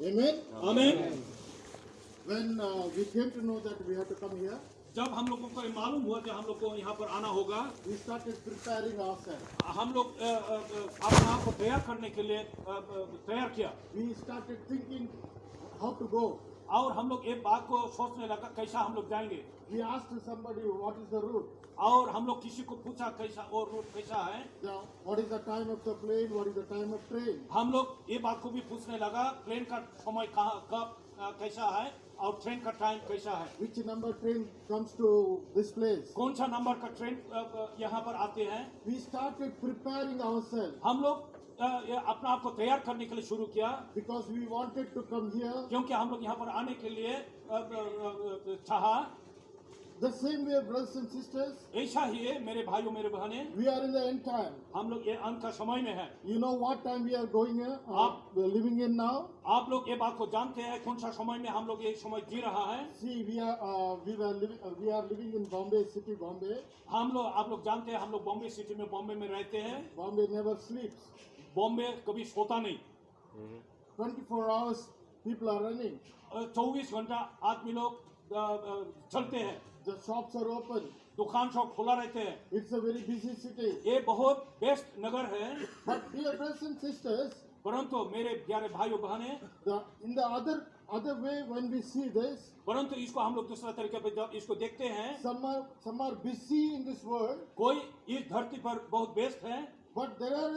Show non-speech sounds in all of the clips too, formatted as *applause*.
Amen. Amen. When uh, we came to know that we have to come here, जब हम लोगों को ये मालूम हुआ कि हम लोग को यहाँ पर आना होगा we started preparing ourselves. हम लोग अ, अ, अ, अपने आप को तैयार करने के लिए अ, अ, तैयार किया We started thinking how to go. और हम लोग एक बात को सोचने लगा कैसा हम लोग जाएँगे? और हम लोग किसी को पूछा कैसा और रूट कैसा है? Time of the plane is the time of train हम लोग ये बात को भी पूछने लगा प्लेन का समय कहाँ कब कैसा है? और ट्रेन का टाइम कैसा है? Which number train comes to this place कौन सा नंबर का ट्रेन यहाँ पर आते हैं? हम लोग अपने आप को तैयार करने के लिए शुरू किया because we wanted to come here. क्योंकि हम लोग यहाँ पर आने के लिए अ, अ, अ, चाहा The same way, brothers and sisters, ऐसा ही है मेरे भाइयों मेरे बहने we are in the end time. हम लोग ये अंत का समय में है You know what time we are going uh, we are living in now? आप लोग ये बात को जानते हैं कौन सा समय में हम लोग ये समय जी रहा है See, we are uh, we were living uh, we are living in Bombay city, Bombay. हम लोग आप लोग जानते हैं हम लोग बॉम्बे सिटी में बॉम्बे में रहते हैं Bombay never sleeps. बॉम्बे कभी सोता नहीं। Twenty four hours people are running चौबीस घंटा आदमी लोग चलते हैं। द शॉप्स आर ओपन दुकान शॉप खुला रहते हैं। It's a very busy city ये बहुत बेस्ट नगर है। परंतु मेरे प्यारे भाइयों बहने in the other way when we see this परंतु इसको हम लोग दूसरा तरीके पे इसको देखते हैं। Some are some are busy in this world कोई इस धरती पर बहुत बेस्ट है। But there are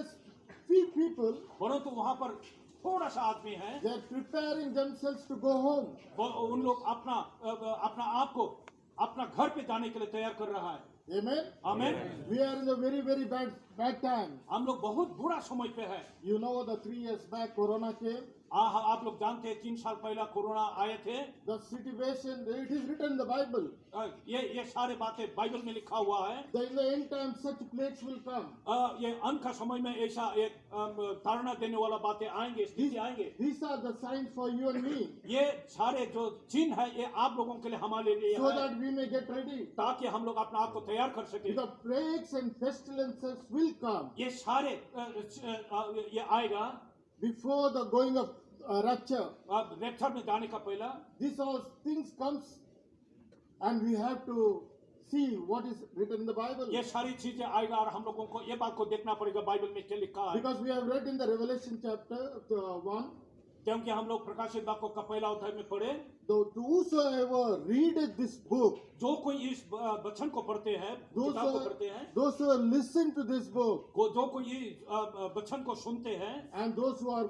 few people परंतु वहाँ पर थोड़ा सा आदमी है they are preparing themselves to go home. वो उन लोग अपना अ, अ, अपना आप को अपना घर पे जाने के लिए तैयार कर रहा है Amen. Amen. We are in a very very bad bad time. हम लोग बहुत बुरा समय पे है You know the three years back Corona came. आप लोग जानते हैं तीन साल पहला कोरोना आए थे। The situation it is written the Bible ये ये सारे बातें बाइबल में लिखा हुआ है। ये अंत का समय में ऐसा एक धारणा देने वाला बातें आएँगे स्थिति आएँगे। This sign for you and me ये सारे जो चिन्ह है ये आप लोगों के लिए हमारे लिए सो दैट वी ताकि हम लोग अपने आप को तैयार कर सके। The end pestilences will come ये सारे ये आएगा। Before the going off uh, rapture. अब रेप्चर में जाने का पहला These all things comes, and we have to see what is written in the Bible. ये सारी चीज़ें आएगा और हम लोगों को ये बात को देखना पड़ेगा बाइबल में क्या लिखा है Because we have read in the Revelation chapter uh, one, क्योंकि हम लोग प्रकाशित वाक्यों का पहला अध्याय में पढ़े whosoever readeth this book, जो कोई इस अ, वचन को पढ़ते हैं किताब को पढ़ते हैं those who listen to this book, को जो कोई अ, अ, वचन को सुनते हैं and those who are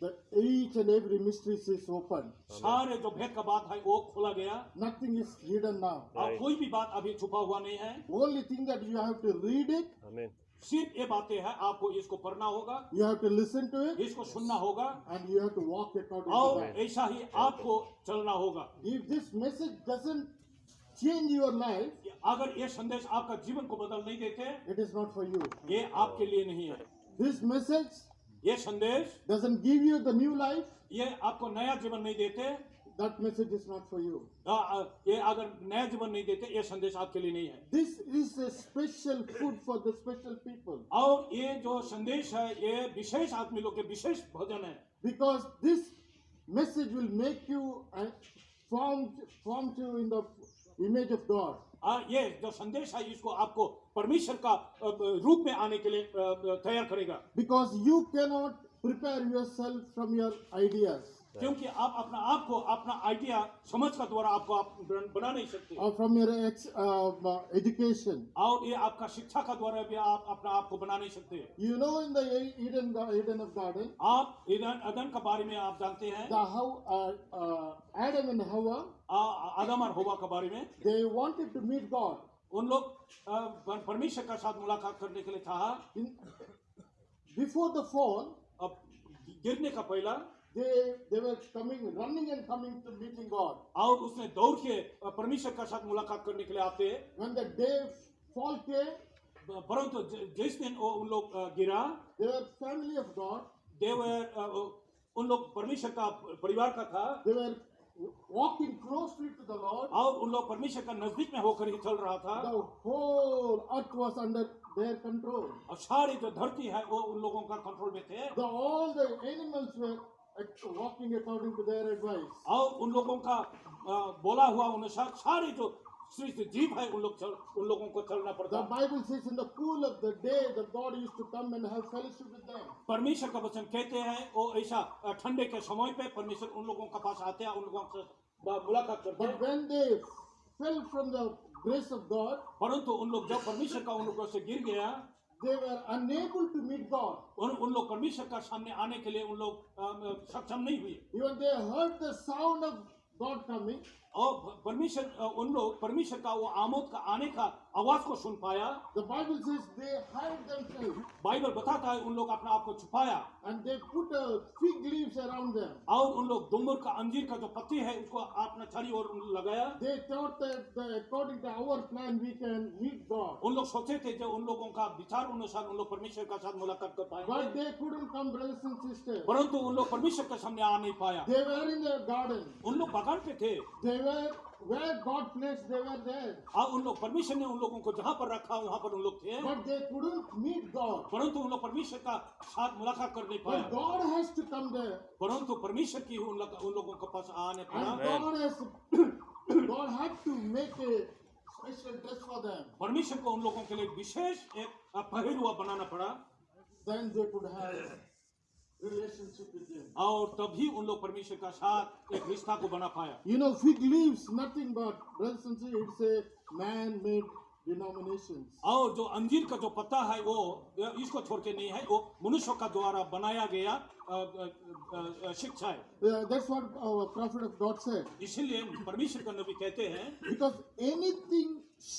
that each and every mystery is open. सारे जो भेद का बात है वो खोला गया Nothing is hidden now. और कोई भी बात अभी छुपा हुआ नहीं है Only thing that you have to read it, Amen. सिर्फ़ ये बातें हैं आपको इसको पढ़ना होगा you have to listen to it, इसको सुनना होगा and you have to walk according to और ऐसा ही आपको चलना होगा If this message doesn't change your life, अगर ये संदेश आपका जीवन को बदल नहीं देते it is not for you. ये आपके लिए नहीं है This message ये संदेश doesn't give you the new life, ये आपको नया जीवन नहीं देते that message is not for you. आ, आ, ये अगर नया जीवन नहीं देते ये संदेश आपके लिए नहीं है This is a special food for the special people. और ये जो संदेश है ये विशेष आदमी लोग के विशेष भोजन है Because this message will make you and form, form you in the image of God. ये जो संदेश है, इसको आपको परमेश्वर का रूप में आने के लिए तैयार करेगा। Because you cannot prepare yourself from your ideas क्योंकि आप अपना आप को अपना आइडिया समझ का द्वारा आपको आप बना नहीं सकते। From your ex, uh, और ये आपका शिक्षा का द्वारा भी आप अपना आप को बना नहीं सकते। Know, in the Eden, Eden of Garden, आप ईदन अदन का बारे में आप जानते हैं? Adam and Hawa? आ- आदम और हवा के बारे में? They wanted to meet God. उन लोग परमेश्वर के साथ मुलाकात करने के लिए था बिफोर fall, अब गिरने का पहला they, they were coming, running and coming to meeting God. और उसने दौड़ के अ, परमेश्वर के साथ मुलाकात करने के लिए आते When the day fall came, परंतु जिस दिन वो उन लोग गिरा they were family of God. देवर उन लोग परमेश्वर का परिवार का था They were walking closely to the Lord. और उन लोग परमेश्वर का नज़दीक में होकर ही चल रहा था The whole earth was under their control. और सारी जो धरती है वो उन लोगों का कंट्रोल में थे The, all the animals were और उन लोगों का बोला हुआ अनुसार सारी जो जीव है उन लोग चल, उन लोगों को चलना पड़ता परमेश्वर का वचन कहते हैं वो ऐसा ठंडे के समय पे परमेश्वर उन लोगों के पास आते हैं उन लोगों से मुलाकात करते हैं। But from the grace of God परंतु उन लोग जब परमेश्वर का अनुग्रह से गिर गया they were unable to meet God. उन उन लोग परमेश्वर का सामने आने के लिए उन लोग अ, सक्षम नहीं हुए Even they heard the sound of God coming, और परमेश्वर अ, उन लोग परमेश्वर का वो आमोद का आने का आवाज़ को सुन पाया the Bible says they hide themselves Bible बताता है उन लोग अपने आप को छुपाया। And they put fig leaves around them और उन लोग डुमर का अंजीर का जो पत्ती है उसको अपना छड़ी और लगाया। They thought that according to our plan we can meet God उन लोग सोचे थे जो उन लोगों का विचार अनुसार उन लोग परमेश्वर के साथ मुलाकात कर पाएँगे। But they couldn't come brothers and sisters परंतु उन लोग परमेश्वर के सामने आ नहीं पाया। दे वर इन द गार्डन उन लोग बागान पे थे। दे वर Where God placed they were there. उन लोग परमिशन ने उन लोगों को जहाँ पर रखा वहाँ पर उन लोग थे। But they couldn't meet God. परमेश्वर का साथ मुलाकात कर नहीं पाए परंतु परमेश्वर की उन लोग उन के पास आने *coughs* परमेश्वर को उन लोगों के लिए विशेष एक पहनावा बनाना पड़ा। देन दे कुड हैव और तभी उन लोग परमेश्वर का साथ एक रिश्ता को बना पाया। You know fig leaves nothing but brothers and sisters it's a man made और जो अंजीर का जो पत्ता है वो इसको छोड़ के नहीं है वो मनुष्य का द्वारा बनाया गया शिक्षा है। इसीलिए परमेश्वर का नबी कहते हैं Because anything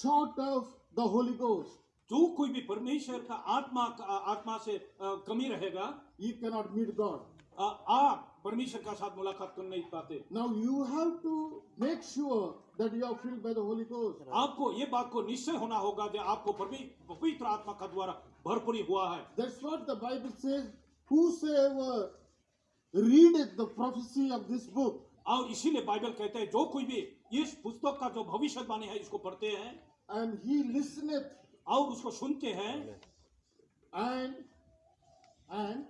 short of the Holy Ghost, जो कोई भी परमेश्वर का आत्मा का आत्मा से कमी रहेगा यू meet God. अ, आप परमेश्वर का साथ मुलाकात कर नहीं पाते। Now you have to make sure that you are filled by the holy ghost आपको यह बात को निश्चय होना होगा कि आपको पवित्र आत्मा का द्वारा भरपूरी हुआ है। That's what the Bible says whoever read the prophecy of this book और इसीलिए बाइबल कहते हैं जो कोई भी इस पुस्तक का जो भविष्यवाणी है इसको पढ़ते हैं। एंड ही लिसनेथ और उसको सुनते हैं। And and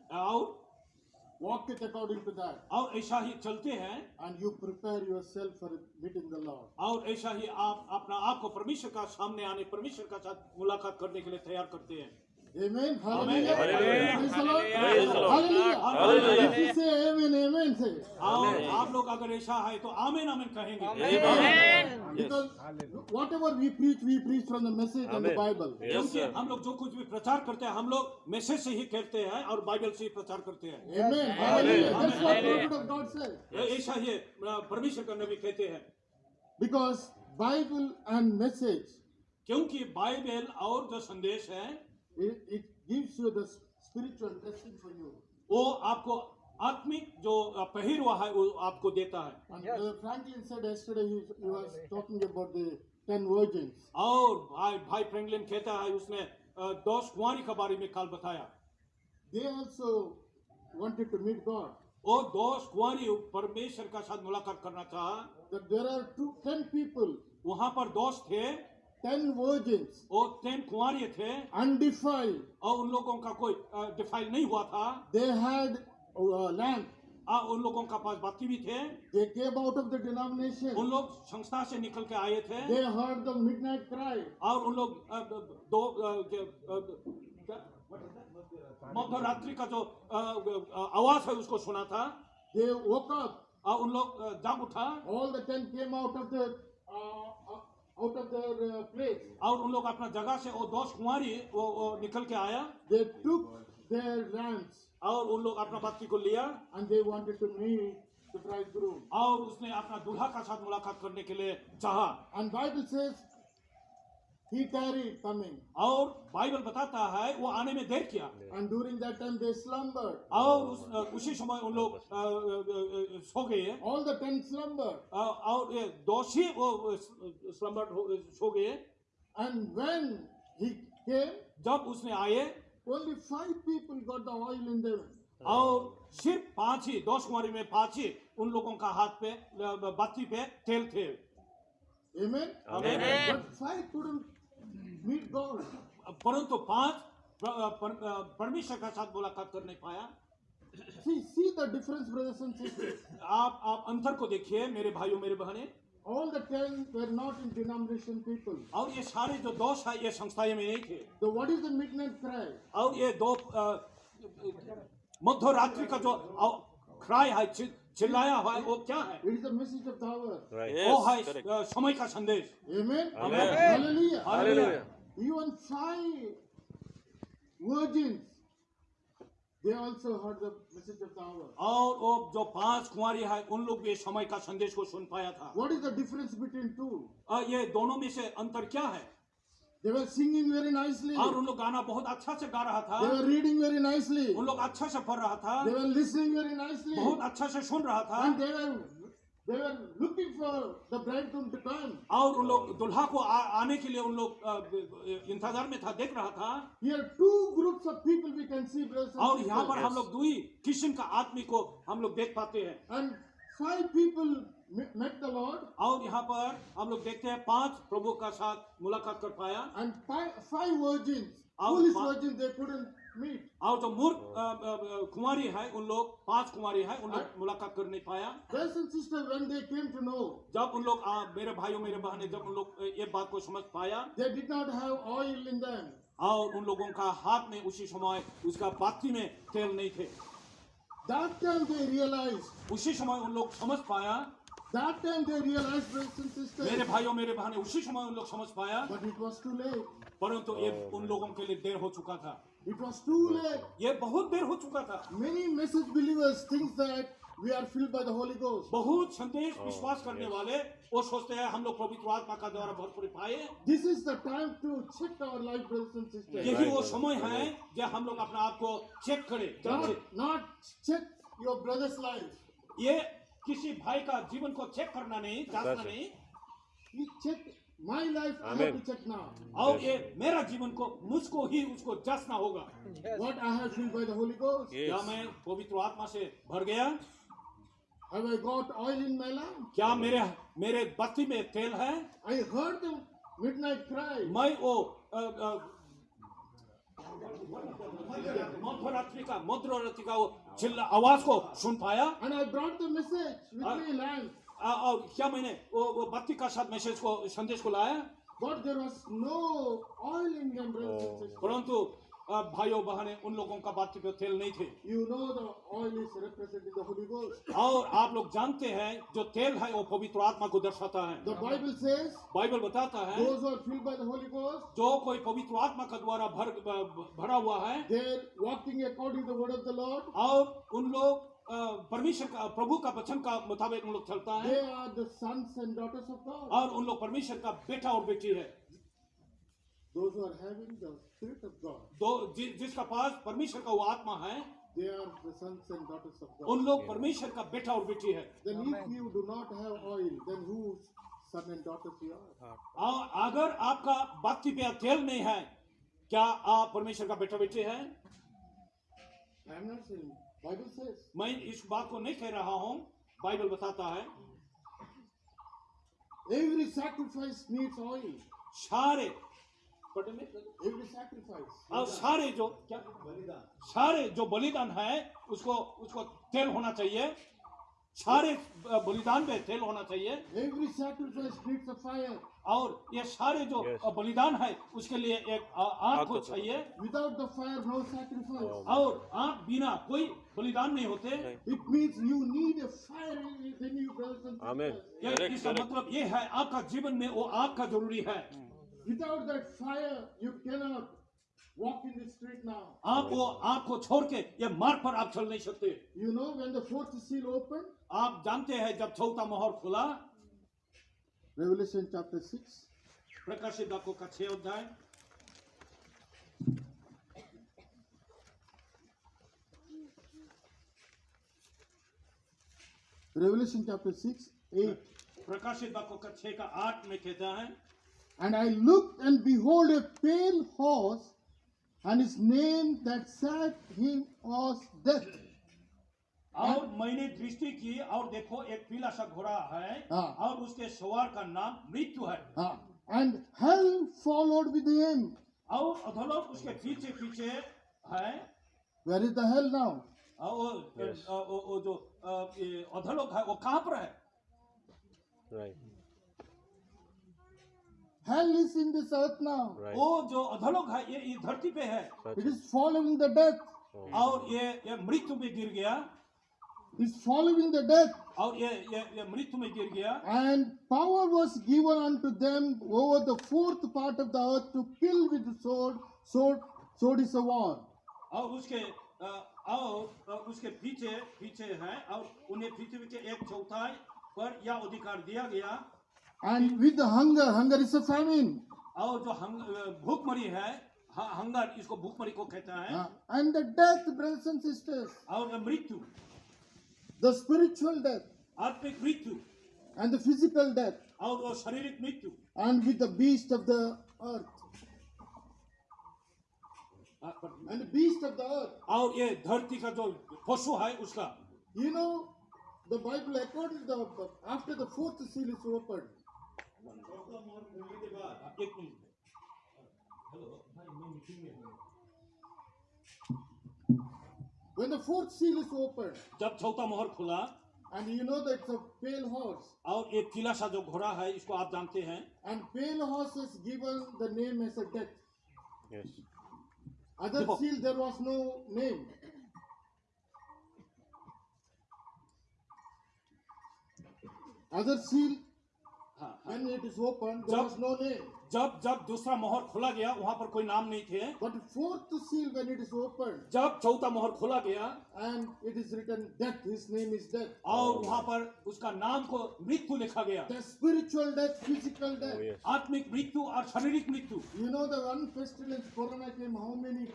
walketh according to that, और ऐसा ही चलते हैं। And you prepare yourself for meeting the Lord. और ऐसा ही आप अपना आप को परमेश्वर का सामने आने परमेश्वर का साथ मुलाकात करने के लिए तैयार करते हैं। आप लोग अगर ऐसा है तो आमेन आमेन कहेंगे। Whatever we preach, we preach from the message and the Bible. क्योंकि हम लोग जो कुछ भी प्रचार करते हैं हम लोग मैसेज से ही कहते हैं और बाइबल से ही प्रचार करते हैं। ऐसा ही परमेश्वर का नबी कहते हैं। बिकॉज़ बाइबल एंड मैसेज क्योंकि बाइबल और जो संदेश है it, वो आपको आत्मिक जो पहिर हुआ है वो आपको देता है। और भाई भाई फ्रैंकलिन कहता है उसने दोष कुमारी के बारे में कल बताया। They also wanted to meet God ओ दोष कुमारी परमेश्वर का साथ मुलाकात करना चाहा। That are two ten people वहाँ पर दोस्त थे। टेन वर्जिन और टेन कुआरिये थे। अनडिफाइल्ड और उन लोगों का कोई डिफाइल नहीं हुआ था। दे हैड लैंड आ उन लोगों का पास बाकी भी थे। आउट ऑफ़ द डिनोमिनेशन उन लोग संस्था से निकल के आए थे। They heard the midnight cry और उन लोग दो मध्य रात्रि का जो आवाज़ है उसको सुना था। दे वोक और उन लोग जाग उठा। All the ten came out of the out of their uh, place. और उन लोग अपना जगह से वो dosh कुंवारी वो, वो निकल के आया They took their lamps और उन लोग अपना बत्ती को लिया and they wanted to meet the bridegroom. और उसने अपना दूल्हा का साथ मुलाकात करने के लिए चाहा And Bible says और बाइबल बताता है वो आने में देर किया। और उसी समय उन लोग सो गए और दोषी वो सो गए एंड व्हेन ही केम जब उसने आए only five people got the oil in their और सिर्फ़ पाँच ही दोष कुमारी में पाँच ही उन लोगों का हाथ पे बत्ती पे तेल थे। Amen. Amen. Amen. But five couldn't परंतु पाँच पर- पर- परमेश्वर का साथ मुलाकात कर नहीं पाया See, see the difference, brothers and sisters. आप आप अंतर को देखिए मेरे भाइयों मेरे बहने All the ten were not in denomination people. और ये सारे जो दोष है ये संस्थाएँ में नहीं थे So what is the midnight cry? और ये दो मध्य रात्रि का जो क्राई है चिल्लाया है वो क्या है? It is message of hour right ओ हाय समय का संदेश. Amen hallelujah hallelujah you five virgins they also heard the message of hour और वो जो पाँच कुंवारी है उन लोग भी समय का संदेश को सुन पाया था। What is the difference between two ये दोनों में से अंतर क्या है? They were singing very nicely. और उन लोग गाना बहुत अच्छा से गा रहा था They were reading very nicely. उन लोग अच्छा से पढ़ रहा था They were listening very nicely. बहुत अच्छा से सुन रहा था And they were they were looking for the bridegroom to come. और उन लोग दुल्हा को आ, आने के लिए उन लोग इंतज़ार में था देख रहा था Here two groups of people we can see, brothers और यहाँ पर हम लोग दुई किस्म का आदमी को हम लोग देख पाते हैं And five people met the Lord, और यहाँ पर हम लोग देखते हैं पाँच प्रभु का साथ मुलाकात कर पाया and five, five virgins, foolish virgins, they couldn't meet. और जो मूर्ख अ, अ, कुंवारी है उन लोग पाँच कुंवारी है उन लोग मुलाकात कर नहीं पाया Brothers and sisters, when they came to know, जब उन लोग मेरे भाइयों मेरे बहने जब उन लोग ये बात को समझ पाया they did not have oil in them. और उन लोगों का हाथ में उसी समय उसका पाती में तेल नहीं थे That time they realized, उसी समय उन लोग समझ पाया that time they realized, brothers and sisters, मेरे भाइयों मेरे बहने उसी समय उन लोग समझ पाया but it was too late. परंतु ये उन लोगों के लिए देर हो चुका था It was too late. ये बहुत देर हो चुका था Many message believers think that we are filled by the Holy Ghost. बहुत संदेश विश्वास करने वाले वो सोचते हैं हम लोग पवित्र आत्मा का द्वारा भरपूर पाए This is the time to check our life, brothers and sisters. यही वो समय है जब हम लोग अपने आप को चेक करें Not, not check your brother's life. ये किसी भाई का जीवन को चेक करना नहीं जांचना नहीं। चेक माय लाइफ और ये मेरा जीवन को मुझको ही उसको जांचना होगा। What I have seen by the holy ghost क्या मैं पवित्र आत्मा से भर गया? Have I got oil in my lamp क्या मेरे मेरे बत्ती में तेल है? I heard the midnight cry मैं ओ मध्य का मध्य का आवाज़ को सुन पाया? और क्या मैंने वो वो बत्ती का साथ मैसेज को संदेश को लाया? But there was no oil in परंतु भाइयों बहने उन लोगों का बातचीत में तेल नहीं थे। You know और आप लोग जानते हैं जो तेल है वो पवित्र आत्मा को दर्शाता है। The बताता है जो कोई पवित्र आत्मा का द्वारा भर, भरा हुआ है और उन लोग परमेश्वर का प्रभु का वचन का मुताबिक उन लोग चलता है। और उन लोग परमेश्वर का बेटा और बेटी है। Those who are having the Spirit of God, दो जि, जिसका पास परमेश्वर का वो आत्मा है they are the sons and daughters of God. उन लोग परमेश्वर का बेटा और बेटी है Then if you do not have oil, then whose son and daughters you are? और अगर आपका बाकी पे तेल नहीं है क्या आप परमेश्वर का बेटा बेटी है I am not saying. Bible says. मैं इस बात को नहीं कह रहा हूँ बाइबल बताता है Every sacrifice needs oil. सारे पढ़ने में? Every sacrifice. और सारे जो क्या? बलिदान. सारे जो बलिदान है उसको उसको तेल होना चाहिए। सारे बलिदान पे तेल होना चाहिए। और ये सारे जो yes. बलिदान है उसके लिए एक आग को चाहिए। Without the fire no sacrifice और आग बिना कोई बलिदान नहीं होते। It means you need a fire in you present इसका मतलब ये है आपका जीवन में वो आग का ज़रूरी है. Without that fire, you cannot walk in the street now. आप वो आग को छोड़ के ये मार्ग पर आप चल नहीं सकते You know, when the fourth seal opened, आप जानते हैं जब चौथा मोहर खुला Revelation chapter 6, प्रकाशित वाक्यों का छह अध्याय Revelation chapter 6, 8. प्रकाशित वाक्यों का छह का आठ में कहता है And I looked, and behold, a pale horse, and his name that sat him was Death. और मैंने दृष्टि की और देखो एक पीला सा घोड़ा है हाँ। और उसके सवार का नाम मृत्यु है Ah, and hell followed with him. और अधोलोक उसके पीछे पीछे है Where is the hell now? और वो Yes. अ, वो वो जो अ, ये अधोलोक है वो कहाँ पर है Right. Hell is in this earth now. Right. वो जो अधोलोक है ये इस धरती पे है It is following the death. और ये ये मृत्यु में गिर गया It's following the death. और ये ये ये मृत्यु में गिर गया And power was given unto them over the fourth part of the earth to kill with the sword. Sword, sword is a war. और उसके अ, और अ, उसके पीछे पीछे है और उन्हें पृथ्वी के एक चौथाई पर यह अधिकार दिया गया And with the hunger, hunger is a famine. और जो हंग, अ, भूखमरी है ह- हंगर इसको भूखमरी को कहता है Ah, and the death, brothers and sisters, और मृत्यु the spiritual death आत्मिक मृत्यु and the physical death, और वो शारीरिक मृत्यु and with the beast of the earth. अ, पर- And the beast of the earth. और ये धरती का जो पशु है उसका You know, the Bible, according to the, एक minute when the fourth seal is opened, जब चौथा मोहर खुला and you know that it's a pale horse, और एक किला सा जो घोड़ा है इसको आप जानते हैं and pale horse is given the name as a death. Yes. Other seal there was no name. Other seal, हाँ, हाँ। When it is opened, there Jab- was no name. जब जब दूसरा मोहर खोला गया वहाँ पर कोई नाम नहीं थे But fourth seal, when it is opened, जब चौथा मोहर खोला गया and it is written death, his name is death. और वहाँ पर उसका नाम को मृत्यु लिखा गया The spiritual death, physical death. Oh, yes. आत्मिक मृत्यु और शारीरिक मृत्यु You know the one pestilence, corona came, how many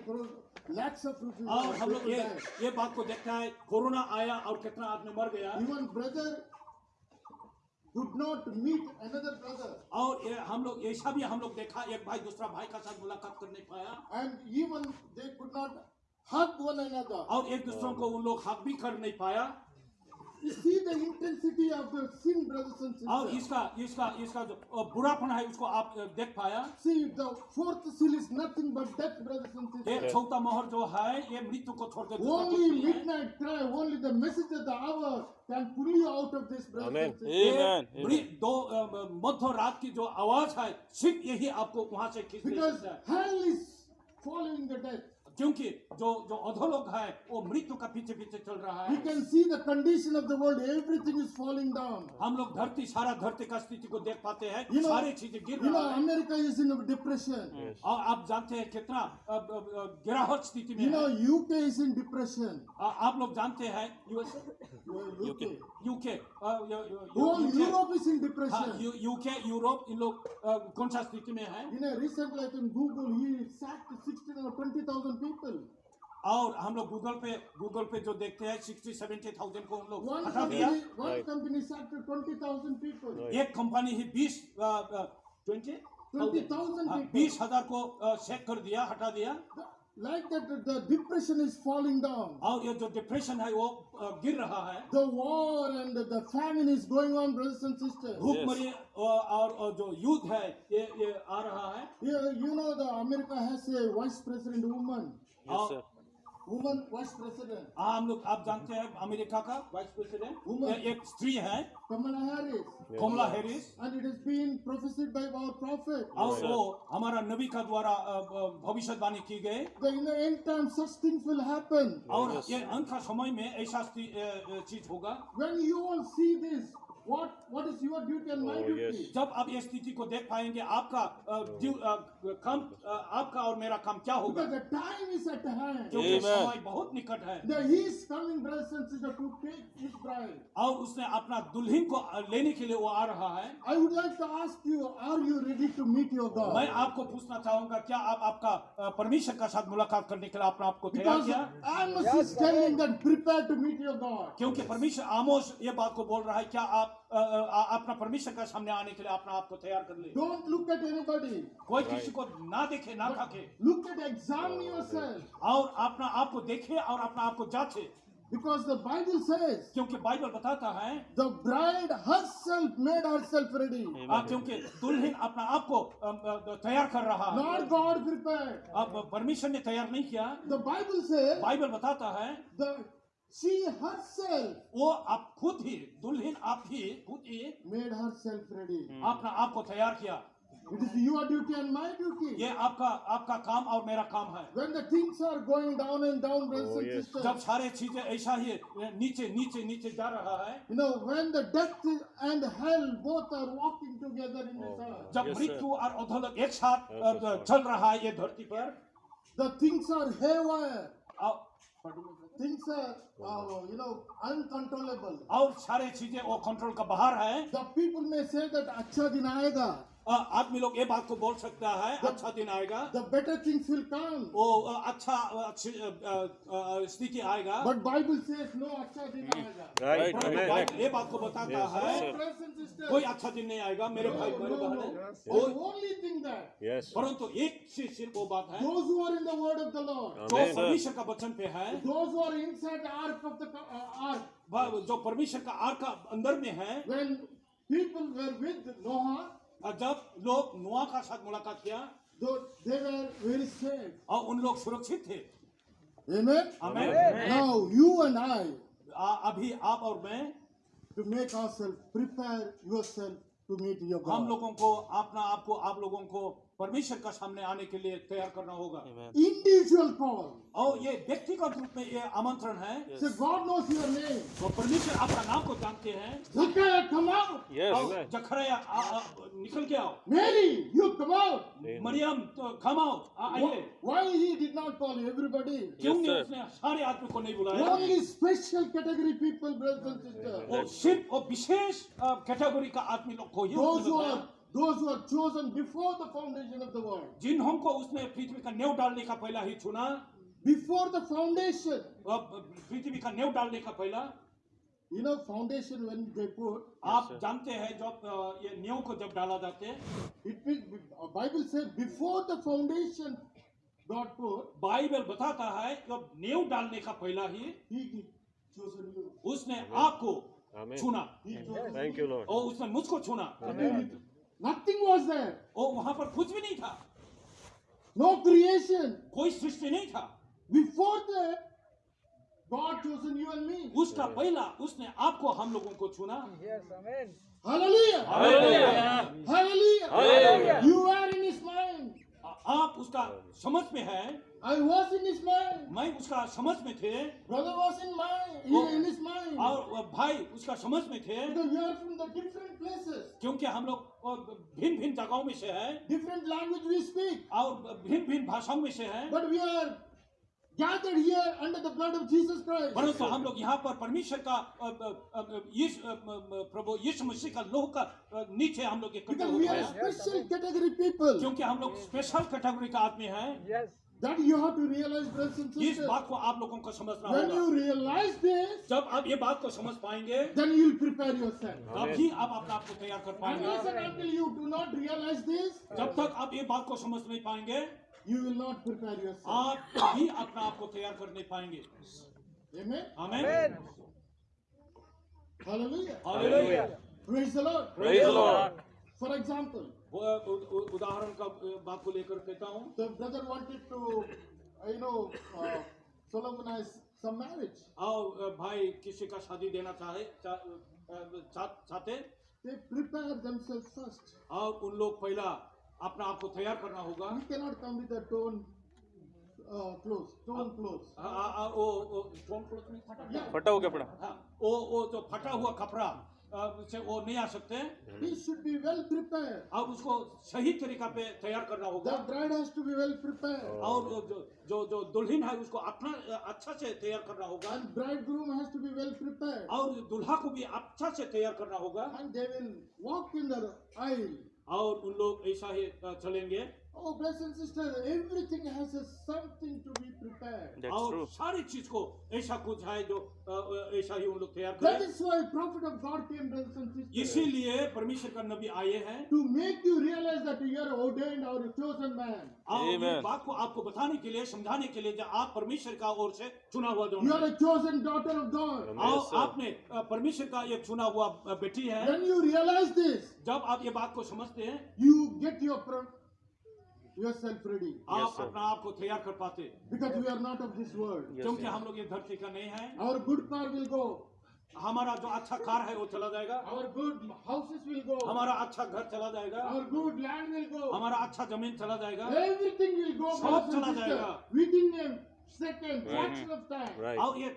lakhs of people, और हम लोग ये. ये बात को देखता है कोरोना आया और कितना आदमी मर गया Even brother could not meet another brother. और हम लोग ऐसा भी हम लोग देखा एक भाई दूसरा भाई का साथ मुलाकात कर नहीं पाया And even they could not hug one another. और एक दूसरों को उन लोग हक भी कर नहीं पाया बुरापन है मध्य रात की जो आवाज़ है सिर्फ़ यही आपको वहाँ से खींच क्योंकि जो जो अधोलोक है वो मृत्यु का पीछे पीछे चल रहा है। We can see the condition of the world everything is falling down हम लोग धरती सारा धरती का स्थिति को देख पाते हैं। You know, सारे चीज़ें गिर रहा है। अमेरिका इज़ इन डिप्रेशन और आप जानते हैं कितना गिरावट स्थिति में you UK is in depression आप लोग जानते हैं USA UK UK Europe is in depression UK Europe इन लोग कौन सा स्थिति में है? You know recently I Google ही सैक्ट 16 और 20000 people. और हम लोग गूगल पे गूगल पे जो देखते हैं सिक्सटी सेवेंटी थाउज़ेंड को हम लोग हटा दिया Right. company sacked 20,000 एक कंपनी ही बीस ट्वेंटी 20,000 people. बीस हज़ार को चेक कर दिया हटा दिया Like that, the depression is falling down. और ये जो डिप्रेशन है वो अ, गिर रहा है The war and the famine is going on, brothers and sisters. भूखमरी और, और, और जो युद्ध है ये ये आ रहा है You, you know, the America has a vice president woman. Yes, sir. Woman हम लोग आप जानते हैं अमेरिका का वाइस प्रेसिडेंट वुमन एक स्त्री है। Kamala Harris Kamala Harris and it is been prophesied by our और वो हमारा नबी का द्वारा भविष्यवाणी की गई। और ये अंत समय में ऐसा चीज़ होगा। When you see this what, what is your duty and my Oh, duty? yes. जब आप ये स्थिति को देख पाएँगे आपका अ, अ, काम आपका और मेरा काम क्या होगा Because the time is at hand. क्योंकि समय बहुत निकट है The, he is coming, brothers and sisters, to take his bride. और उसने अपना दुल्हन को लेने के लिए वो आ रहा है I would like to ask you, are you ready to meet your God? मैं आपको पूछना चाहूँगा क्या आप आपका परमेश्वर का साथ मुलाकात करने के लिए अपने आप को तैयार Because Amos is telling that prepare to meet your God. क्योंकि परमेश्वर आमोस ये बात को बोल रहा है क्या आप अ, अ, अ, अपना परमेश्वर का सामने आने के लिए अपना आप को तैयार कर ले Don't look at anybody. कोई किसी को ना देखे ना ताके Look at, examine yourself. और अपना आप को देखे और अपना आप को जांचे Because the Bible says क्योंकि बाइबल बताता है the bride herself made herself ready. आ, क्योंकि दुल्हन अपना आप को तैयार कर रहा है Not God prepared. अब परमेश्वर ने तैयार नहीं किया The Bible says बाइबल बताता है the she herself वो आप खुद ही दुल्हन आप ही खुद ही made herself ready. अपना आप को तैयार किया It is your duty and my duty. ये आपका आपका काम और मेरा काम है When the things are going down and down, brothers Oh, and yes. sisters, जब सारे चीज़ें ऐसा ही नीचे नीचे नीचे जा रहा है you know, when the death and hell both are walking together in this earth, जब मृत्यु और अधोलोक एक साथ अ. चल रहा है ये धरती पर the things are haywire. Things are, uh, you know, uncontrollable. और सारे चीज़ें वो कंट्रोल का बाहर है The people may say that अच्छा दिन आएगा. अ, आदमी लोग ये बात को बोल सकता है the, अच्छा दिन आएगा The better things will come. वो अच्छा अच्छी अ, अ, अ, स्थिति आएगा But Bible says no अच्छा दिन आएगा. Right. Amen. ये बात को बताता Yes, है कोई अच्छा दिन नहीं आएगा मेरे भाई no, मेरे no, बहन only that Yes. परंतु एक चीज़ सिर्फ़ वो बात है those who are in the word of the Lord, जो Amen. परमेश्वर का वचन पे है those who are inside the ark of the uh, ark, जो परमेश्वर का आर का अंदर में है when people were with Noah, जब लोग नुआ का साथ मुलाकात किया they were very safe. और उन लोग सुरक्षित थे Amen. हमें Now you and I अभी आप और मैं to make ourselves prepare yourself to meet your हम लोगों को अपना आपको आप लोगों को परमेश्वर का सामने आने के लिए तैयार करना होगा। इंडिविजुअल कॉल और ये व्यक्तिगत रूप में ये आमंत्रण है। गॉड नोस योर नेम तो परमेश्वर आपका नाम को जानते हैं। जखरे निकल के आओ। मेरी यू कमाओ मरियम तो कमाओ आइए। नॉट कॉल क्यों उसने सारे आदमी को नहीं बुलाया। पीपल सिर्फ़ और विशेष कैटेगरी का आदमी लोग Those who are chosen before the foundation of the world. जिन्हों को उसने पृथ्वी का नेव डालने का पहला ही चुना Before the foundation, पृथ्वी का नेव डालने का पहला you know, foundation when they put, आप जानते हैं जब अ, ये नेव को जब डाला जाते हैं it means uh, Bible says before the foundation God put, Bible बताता है जब नेव डालने का पहला ही He chosen you. उसने आपको Amen. चुना you. you, Lord. और उसने मुझको चुना Nothing was there. और वहां पर कुछ भी नहीं था No creation. कोई सृष्टि नहीं था Before that, God chosen you and me. उसका पहला उसने आपको हम लोगों को चुना Hallelujah. Hallelujah. Hallelujah. Hallelujah. You are in His mind. आप उसका समझ में है? I was in his mind. मैं उसका समझ में थे। Brother was in my, in, in his mind. और भाई उसका समझ में थे। क्योंकि हम लोग भिन्न भिन्न जगहों में से है। डिफरेंट लैंग्वेज वी स्पीक और भिन्न भिन्न भाषाओं में से है। But we are gathered here under the blood of Jesus Christ. परंतु हम लोग यहाँ पर परमेश्वर का अ, अ, अ, यीशु अ, अ, अ, प्रभु यीशु मसीह का लोह का नीचे हम लोग इकट्ठे हो we गए are हैं special category people. क्योंकि हम लोग स्पेशल कैटेगरी का आदमी हैं That you have to realize, brothers and sisters. इस बात को आप लोगों को समझना होगा. When you realize this, जब आप ये बात को समझ पाएँगे then you will prepare yourself. तब ही आप अपने आप को तैयार कर पाएँगे Unless and until you do not realize this, जब तक आप ये बात को समझ नहीं पाएँगे you will not prepare yourself. आप कभी अपने आप को तैयार कर नहीं पाएँगे Amen. हमें Hallelujah. Hallelujah Praise the Lord. Praise the Lord. For example, उदाहरण का बात को लेकर कहता हूँ the brother wanted to, uh, you know, uh, solemnize some marriage. और भाई किसी का शादी देना चाहे चा- चा- चाहते They prepare themselves first. और उन लोग पहला अपना आपको तैयार करना होगा। कैनॉट कम विद टोन फटा हुआ कपड़ा हाँ, ओ ओ जो फटा हुआ कपड़ा से वो नहीं आ सकते। शुड बी वेल प्रिपेयर उसको सही तरीका पे तैयार करना होगा। Has to be well prepare और जो जो जो दुल्हन है उसको अपना अच्छा से तैयार करना होगा। And bridegroom has to be well prepare और दुल्हा को भी अच्छा से तैयार करना होगा। And they will walk in the aisle और उन लोग ऐसा ही चलेंगे। Oh, brothers and sisters, everything has a something to be prepared. That's और true. सारी चीज़ को ऐसा कुछ है जो अ, अ, ऐसा ही उन लोग तैयार करें. That is why prophet of God came, brothers and sisters. इसीलिए परमेश्वर का नबी आए हैं To make you realize that you are ordained or a chosen man. Amen. बात को आपको बताने के लिए समझाने के लिए जो आप परमेश्वर का ओर से चुना हुआ जो You are a chosen daughter of God. और आपने परमेश्वर का एक चुना हुआ बेटी है When you realize this, जब आप ये बात को समझते हैं you get your yourself ready. आप. अपना आप को तैयार कर पाते Because we are not of this world. क्योंकि. हम लोग ये धरती का नहीं है Our good car will go. हमारा जो अच्छा कार है वो चला जाएगा Our good houses will go. हमारा अच्छा घर चला जाएगा Our good land will go. हमारा अच्छा ज़मीन चला जाएगा Everything will go. सब चला जाएगा। Within a second, Right. fraction of और ये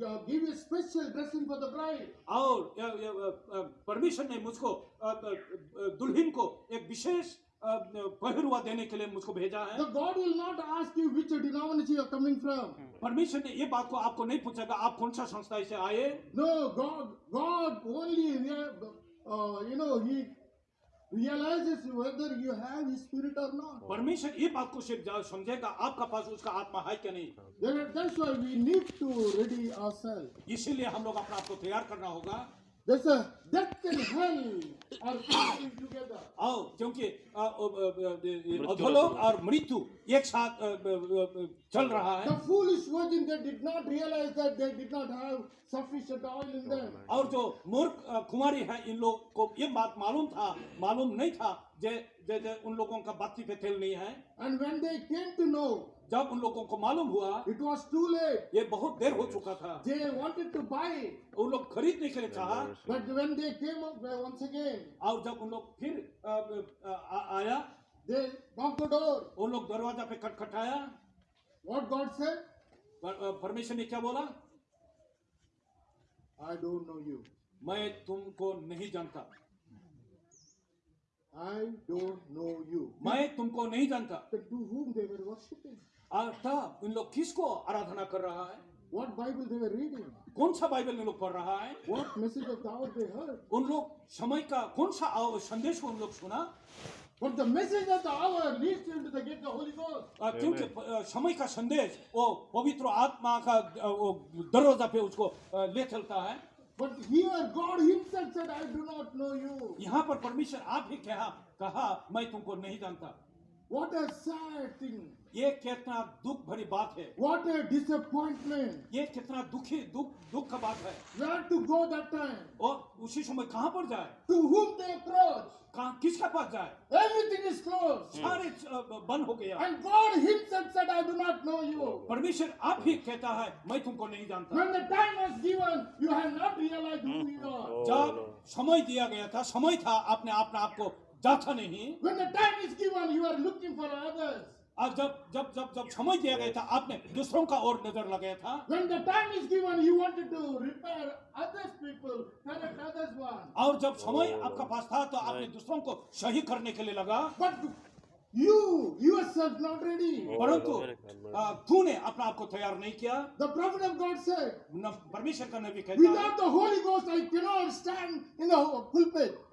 give a special dressing for the bride. और य- य- अ, अ, परमेश्वर ने मुझको अ, अ, अ, दुल्हन को एक विशेष अ, पहरुआ देने के लिए मुझको भेजा है The God will not ask you which denomination you are coming from. परमेश्वर ने ये बात को आपको नहीं पूछेगा आप कौन सा संस्था से आए No, God, God only, rea- uh, you know, He realizes whether you have His Spirit or not. परमेश्वर ये बात को सिर्फ़ समझेगा आपका पास उसका आत्मा है क्या नहीं Then That's why we need to ready ourselves. इसीलिए हम लोग अपने आप को तैयार करना होगा There's a death and hell are fighting together. आओ क्योंकि अ, अ, अ, अ, मृत्यु अधोलोक और मृत्यु एक साथ अ, अ, अ, चल रहा है The foolish virgin, they did not realize that they did not have sufficient oil in them. और जो मूर्ख कुमारी है इन लोग को ये बात मालूम था मालूम नहीं था जे जे, जे उन लोगों का बाती पे तेल नहीं है And when they came to know, जब उन लोगों को मालूम हुआ इट वॉज़ टू लेट ये बहुत देर हो चुका था। दे वॉन्टेड टू बाय उन लोग खरीदने के लिए चाहा। बट वेन दे केम और जब उन लोग फिर आया दे लोग दरवाज़ा पे खटखटाया। व्हाट गॉड सेड परमेश्वर ने क्या बोला? आई डोंट नो यू मैं तुमको नहीं जानता। आई डोंट नो यू मैं तुमको नहीं जानता। तब इन लोग किसको आराधना कर रहा है What Bible they were reading? कौन सा बाइबल इन लोग पढ़ रहा है What message of the hour they heard? उन लोग समय का कौन सा संदेश को उन लोग सुना But the message of the hour leads you into the gate of the Holy Ghost. अ, क्योंकि समय का संदेश वो पवित्र आत्मा का वो दरवाज़ा पे उसको ले चलता है But here God Himself said, I do not know you. यहाँ पर परमेश्वर आप ही कहा कहा मैं तुमको नहीं जानता What a sad thing. ये कितना दुख भरी बात है What a disappointment. ये कितना दुखी दुख दुख का बात है Where to go that time? और उसी समय कहाँ पर जाए To whom they approach? कहाँ किसके पास जाए Everything is closed. सारे बंद हो गया And God Himself said, I do not know you. परमेश्वर आप ही कहता है मैं तुमको नहीं जानता When the time was given, you have not realized who you are. Oh, जब समय दिया गया था समय था आपने अपने आप को जांचा नहीं When the time is given, you are looking for others. और जब जब जब जब समय दिया गया था आपने दूसरों का और नज़र लगाया था When the time is given, you wanted to repair others people, correct others one. और जब समय Oh, आपका पास था तो आपने दूसरों को सही करने के लिए लगा But you you are self not ready परंतु तूने अपने आप को तैयार नहीं किया। द प्रॉफिट ऑफ़ गॉड से परमेश्वर का नबी कहता है। Without the holy ghost I can not stand in the hole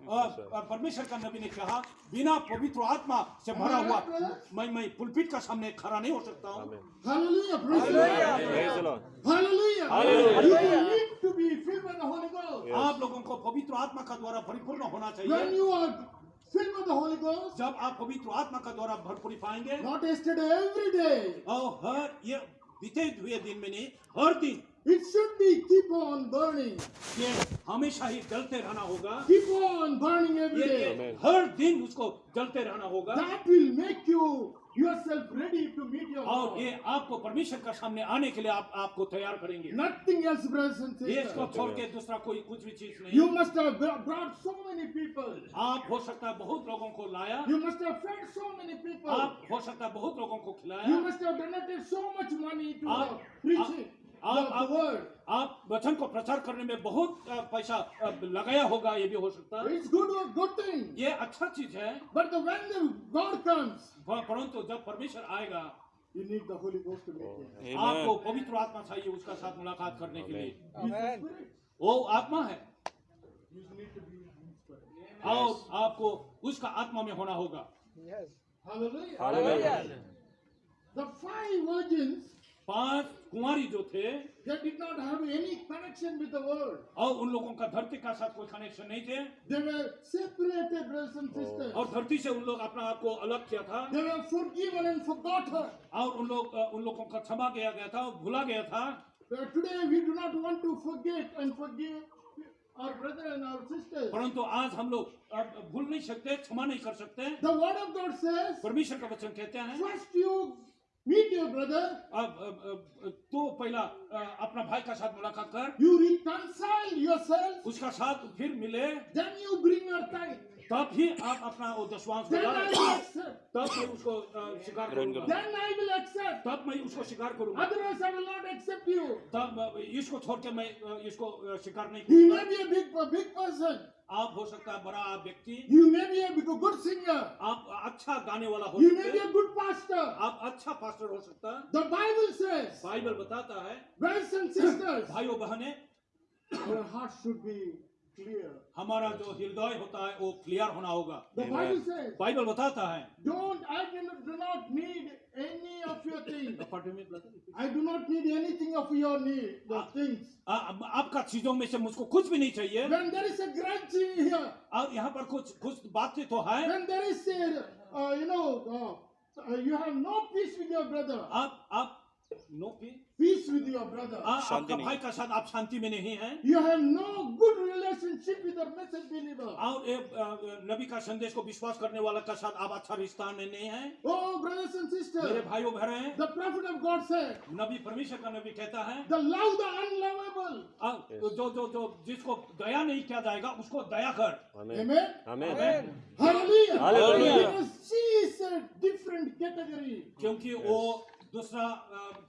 और परमेश्वर का नबी ने कहा बिना पवित्र आत्मा से भरा हुआ मैं मैं पुलपिट का सामने खड़ा नहीं हो सकता हूँ। Hallelujah praise the Lord hallelujah hallelujah you need to be filled with the holy ghost आप लोगों को पवित्र आत्मा का द्वारा परिपूर्ण होना चाहिए। When you are filled with the Holy Ghost, जब आप पवित्र आत्मा का द्वारा भरपूरी पाएँगे not yesterday, every day, और हर ये बीते हुए दिन में नहीं हर दिन It should be keep on burning. ये हमेशा ही जलते रहना होगा Keep on burning every ये, day. ये हर दिन उसको जलते रहना होगा That will make you yourself ready to ये आपको परमेश्वर का सामने आने के लिए आप आपको तैयार करेंगे। नथिंग एल्स ब्रदर्स ये इसको छोड़ के दूसरा कोई कुछ भी चीज़ नहीं। You must have brought so many people आप हो सकता है बहुत लोगों को लाया। You must have fed so many people आप हो सकता है बहुत लोगों को खिलाया। You must have donated so much money to preaching आप, आप, आप, आप वचन को प्रचार करने में बहुत पैसा लगाया होगा ये भी हो सकता है। गुड गुड थिंग ये अच्छा चीज़ है। बट वेन गॉड कम्स परंतु जब परमेश्वर आएगा आपको पवित्र आत्मा चाहिए उसका साथ मुलाकात करने के लिए। वो आत्मा है। आपको उसका आत्मा में होना होगा। पाँच कुंवारी जो थे और उन लोगों का धरती का साथ कोई कनेक्शन नहीं थे। और धरती से उन लोग अपना आपको अलग किया था। और उन लोग उन लोगों का क्षमा किया गया था भुला गया था। परंतु आज हम लोग भूल नहीं सकते क्षमा नहीं कर सकते। परमेश्वर का वचन कहते हैं meet your brother, तो पहला अपना भाई का साथ मुलाकात कर you reconcile yourself, उसका साथ फिर मिले then you bring your tithe. तब ही आप अपना वो दशवांश. तब मैं उसको अ, स्वीकार करूँगा Then I will accept. तब मैं उसको स्वीकार करूँगा Otherwise, I will not accept you. तब इसको छोड़ के मैं इसको अ, स्वीकार नहीं He may be a big, big person. आप हो सकता है बड़ा व्यक्ति। You may be able good singer आप अच्छा गाने वाला हो यू मे गुड पास्टर आप अच्छा पास्टर हो सकता है। द बाइबल सेज बाइबल बताता है ब्रदर्स एंड सिस्टर्स भाइयों बहनें हार्ट शुड बी हमारा जो हृदय होता है वो क्लियर होना होगा। बाइबल बाइबल बताता है don't I do not need any of your *laughs* things. Pardon me, brother. I do not need anything of your need, the things. आ- अब आपका चीजों में से मुझको कुछ भी नहीं चाहिए When there is a grudge in here, और यहाँ पर कुछ कुछ बातें तो है when there is a, uh, you know, uh, uh, you have no peace with your brother, आप आप no peace with your brother आप आपका भाई का साथ आप शांति में नहीं है। You have no good relationship with the message believer और नबी का संदेश को विश्वास करने वाला का साथ आप अच्छा रिश्ता में नहीं हैं। ओ ब्रदर्स एंड सिस्टर मेरे भाइयों बहनें हैं। द प्रॉफिट ऑफ़ गॉड से नबी परमेश्वर का नबी कहता है द लव द अनलवेबल जो जो जो जिसको दया नहीं किया जाएगा उसको दया कर। Amen amen hallelujah hallelujah she is a different category क्योंकि वो. दूसरा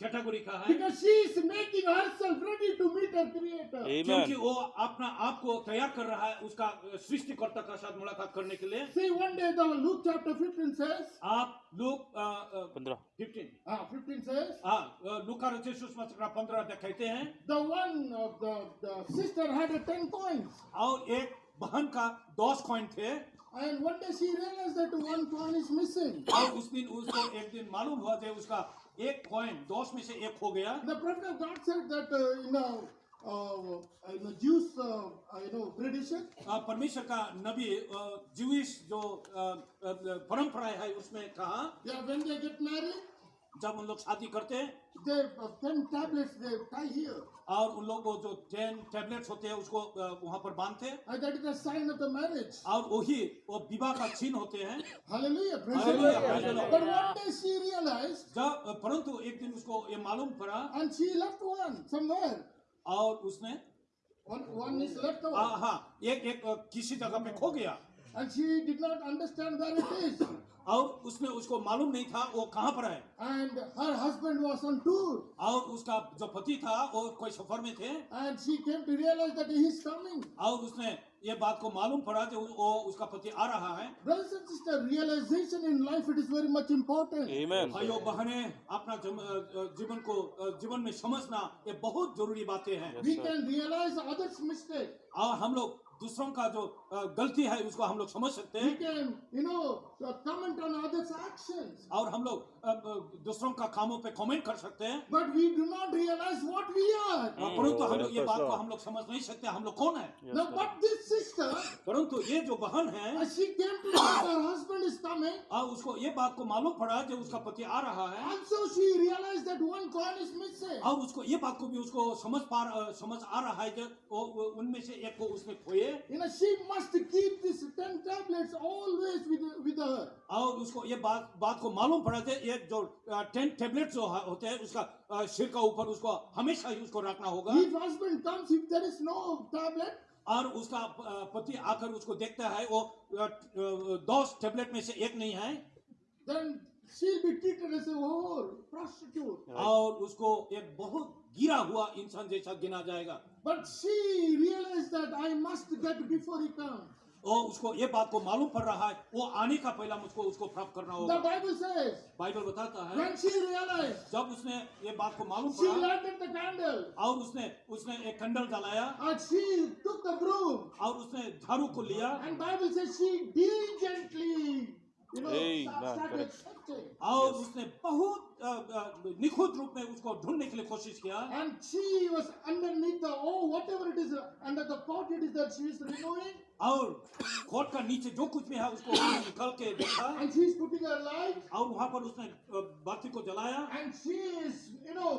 कैटेगरी का है Because she is making herself ready to meet her creator. क्योंकि वो अपना आप को तैयार कर रहा है उसका सृष्टिकर्ता का साथ मुलाकात करने के लिए See, one day the Luke chapter 15 says, आप लोग पंद्रह फिफ्टीन ah, 15 says, हाँ अ, लूका रचित सुसमाचार पंद्रह कहते हैं the one of the, the sister had a 10 coins. और एक बहन का दस कॉइन थे And one day she realized that one coin is missing. और उस दिन उसको एक दिन मालूम हुआ कि उसका एक पॉइंट दोष में से एक हो गया। The prophet God said that in a in a Jews I know tradition परमेश्वर का नबी uh, ज्यूस जो uh, uh, परंपरा है उसमें कहा या व्हेन दे गेट मैरिड जब उन लोग शादी करते हैं और उन लोग जो टेन टेबलेट होते हैं उसको वहाँ पर बांधते हैं। और वही वो विवाह का चिन्ह होते हैं। परंतु एक दिन उसको ये मालूम पड़ा और उसने हाँ, हाँ, एक, एक किसी जगह में खो गया। and she did not understand where it is. और उसने उसको मालूम नहीं था वो कहाँ पर है। And her husband was on tour और उसका जो पति था वो कोई सफ़र में थे। And she came to realize that he is coming और उसने ये बात को मालूम पड़ा कि वो उसका पति आ रहा है। Realization in life it is very much important amen बहने अपना जीवन को जीवन में समझना ये बहुत ज़रूरी बातें हैं। वी हम लोग दूसरों का जो गलती है उसको हम लोग समझ सकते हैं। कमेंट और हम लोग दूसरों का कामों पे कमेंट कर सकते हैं। But we do not realize what we are परंतु हम ये बात को हम लोग समझ नहीं सकते हम लोग कौन है? परंतु ये जो बहन है हाँ, उसको ये बात को मालूम पड़ा कि उसका पति आ रहा है। और हाँ, उसको ये बात को भी उसको समझ पा समझ आ रहा है उनमें से एक को उसने खोए। यू नो और उसको ये बात बात को मालूम पड़ा कि ये जो टेन टेबलेट जो होते हैं उसका सिर का ऊपर उसको हमेशा ही उसको रखना होगा। If husband comes, if there is no tablet, और उसका पति आकर उसको देखता है वो अ, अ, दस टेबलेट में से एक नहीं है। then she'll be treated as a whore, prostitute. और उसको एक बहुत गिरा हुआ इंसान जैसा गिना जाएगा। But she realized that I must get before he comes. और उसको ये बात को मालूम पड़ रहा है वो आने का पहला मुझको उसको प्राप्त करना होगा। बाइबल से बाइबल बताता है When जब उसने ये बात को मालूम पड़ा और उसने उसने एक कैंडल जलाया और उसने झाड़ू को लिया और उसने बहुत निखुत रूप में उसको ढूँढने के लिए कोशिश किया। And she was underneath the O whatever it is under the pot it is that she is removing और कोट का नीचे जो कुछ भी है उसको निकल के देखा And she is putting her light. और वहाँ पर उसने बाती को जलाया And she is, you know,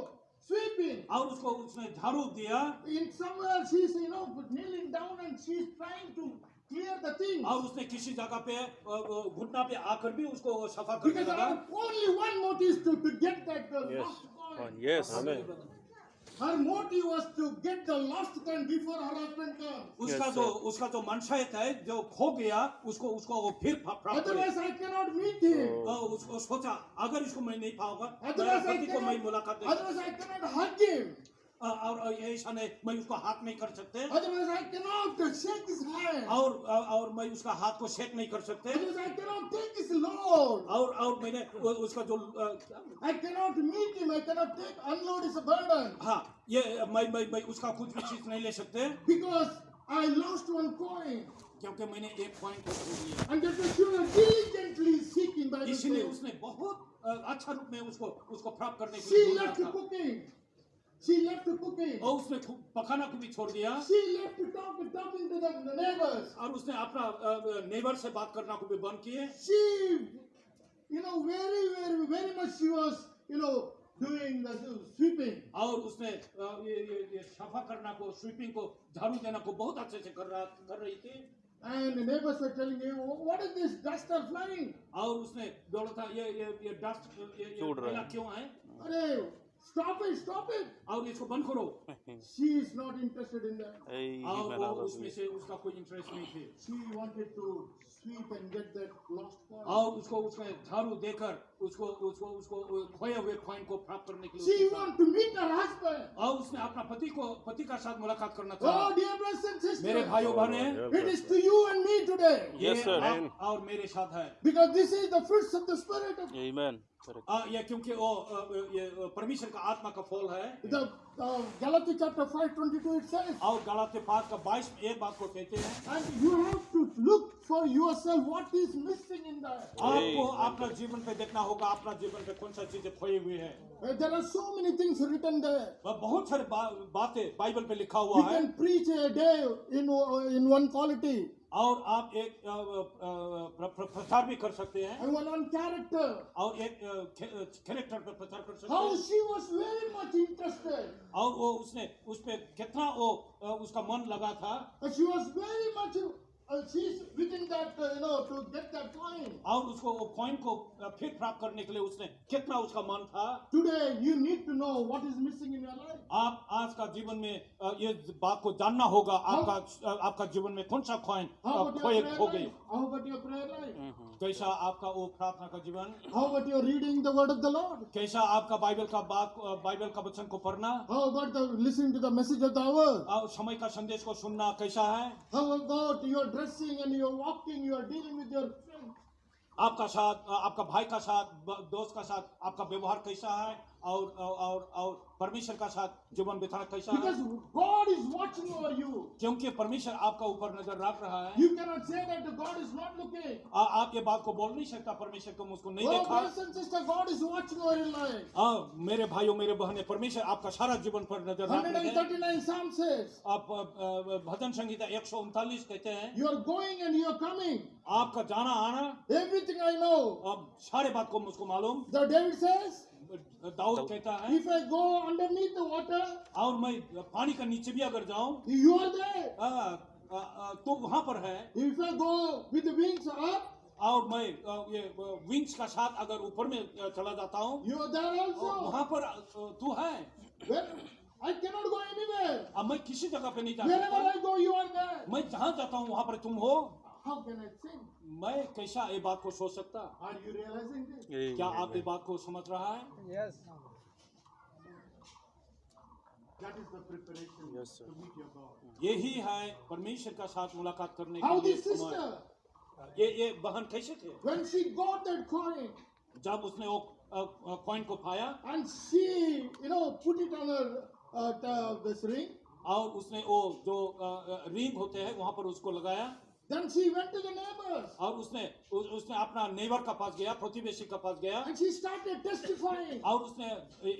sweeping. और उसको उसने झाड़ू दिया In somewhere she is, you know, kneeling down and she is trying to clear the things. और उसने किसी जगह पे अ, अ, घुटना पे आकर भी उसको सफ़ा करने लगा only one motive to, to get that uh, Yes. lost coin. One. Yes. Amen. Her motive was to get the lost coin before her husband comes. उसका Yes, जो sir. उसका जो मंशा है जो खो गया उसको उसको वो फिर प्राप्त करे Otherwise, I cannot meet him. Oh. उसको सोचा अगर इसको मैं नहीं पाऊँगा I को मैं मुलाकात cannot, नहीं otherwise I cannot hug him. और ऐसा नहीं मैं उसको हाथ नहीं कर सकते। और और मैं उसका हाथ को सेक नहीं कर सकते। और और मैंने उसका जो हाँ, ये मैं मैं मैं उसका कुछ भी चीज़ नहीं ले सकते। क्योंकि मैंने एक पॉइंट को उसने बहुत अच्छा रूप में उसको उसको प्राप्त करने के लिए She left the cooking. और उसने पकाना को भी छोड़ दिया She left to talk, talking to the neighbors. और उसने अपना नेबर से बात करना को भी बंद किए She, you know, very, very, very much she was, you know, doing the sweeping. और उसने ये ये ये सफ़ा करना को स्वीपिंग को झाड़ू देना को बहुत अच्छे से कर रहा कर रही थी And the neighbors were telling "Oh, what is this dust are flying? और उसने बोला था ये ये ये डस्ट ये ये है। क्यों है Arey, stop it, stop it. और इसको बंद करो She is not interested in that. Hey, और वो उसमें से उसका कोई इंटरेस्ट नहीं थी She wanted to sweep and get that lost coin. और उसको उसने झाड़ू देकर उसको उसको उसको खोए हुए कॉइन को प्राप्त करने के लिए want to meet her husband. कहा। और उसने अपना पति को पति का साथ मुलाकात करना था Oh, चाहा dear brothers and मेरे भाइयों Oh, बहने is to you and me today. Yes, sir. आप और मेरे साथ है Because this is the fruits of the Spirit. Of ये क्योंकि वो परमेश्वर का आत्मा का फल है। गलती चैप्टर फाइव का बाईस एक बात को कहते हैं। आपको अपना जीवन पे देखना होगा अपना जीवन पे कौन सा चीज़ें खोई हुई है। There are so many things written there बहुत सारे बातें बाइबल पे लिखा हुआ है। You can preach a day in in one quality और आप एक प्रचार भी कर सकते हैं। और एक कैरेक्टर पर प्रचार कर सकते हैं। और वो उसने उसपे कितना वो उसका मन लगा था। और उसको कॉइन को फिर प्राप्त करने के लिए उसने कितना उसका मन था? Today you need to know what is missing in your life आप आज का जीवन में ये बात को जानना होगा आपका आपका जीवन में कौन सा कॉइन खोए हो गई? How about your prayer life कैसा आपका वो प्रार्थना का जीवन? How what your reading the of the Lord कैसा आपका बाइबल का बाइबल का वचन को पढ़ना? How what listening to the message of the समय का संदेश को सुनना कैसा है? How about your dressing and your walking your dealing with your आपका साथ आपका भाई का साथ दोस्त का साथ आपका व्यवहार कैसा है? और और और परमेश्वर का साथ जीवन बिताना कैसा Because God is watching over you. क्योंकि परमेश्वर आपका ऊपर नज़र रख रहा है। You cannot say that the God is not looking. आ, आप ये बात को बोल नहीं सकता परमेश्वर को उसको नहीं oh, देखा। and sister, God is watching over your life. आ, मेरे भाइयों मेरे बहने परमेश्वर आपका सारा जीवन पर नज़र रख रहा है। आप भजन संहिता एक सौ उनतालीस कहते हैं। You are going and you are coming आपका जाना आना। एवरीथिंग आई नो अब सारे बात को मुझको मालूम। द डेविड सेज दाऊद कहता है if I go underneath the water और मैं पानी के नीचे भी अगर जाऊँ यू आर देयर तो वहाँ पर है। If I go with wings up और मैं ये विंग्स का साथ अगर ऊपर में चला जाता हूँ यू आर देयर आल्सो वहाँ पर तो तू है। आई कैन नॉट गो अब मैं किसी जगह पे नहीं जाता wherever I go you are मैं जहाँ जाता हूँ वहाँ पर तुम हो। मैं कैसा ये बात को सोच सकता? क्या आप ये बात को समझ रहा है? Yes. यही है परमेश्वर का साथ मुलाकात करने के लिए ये ये बहन कैसे थे? जब उसने वो कॉइन को पाया। और उसने वो जो रिंग होते हैं वहाँ पर उसको लगाया। Then she went to the neighbors. और उसने उसने अपना नेबर के पास गया प्रतिवेशी के पास गया And she started testifying. और उसने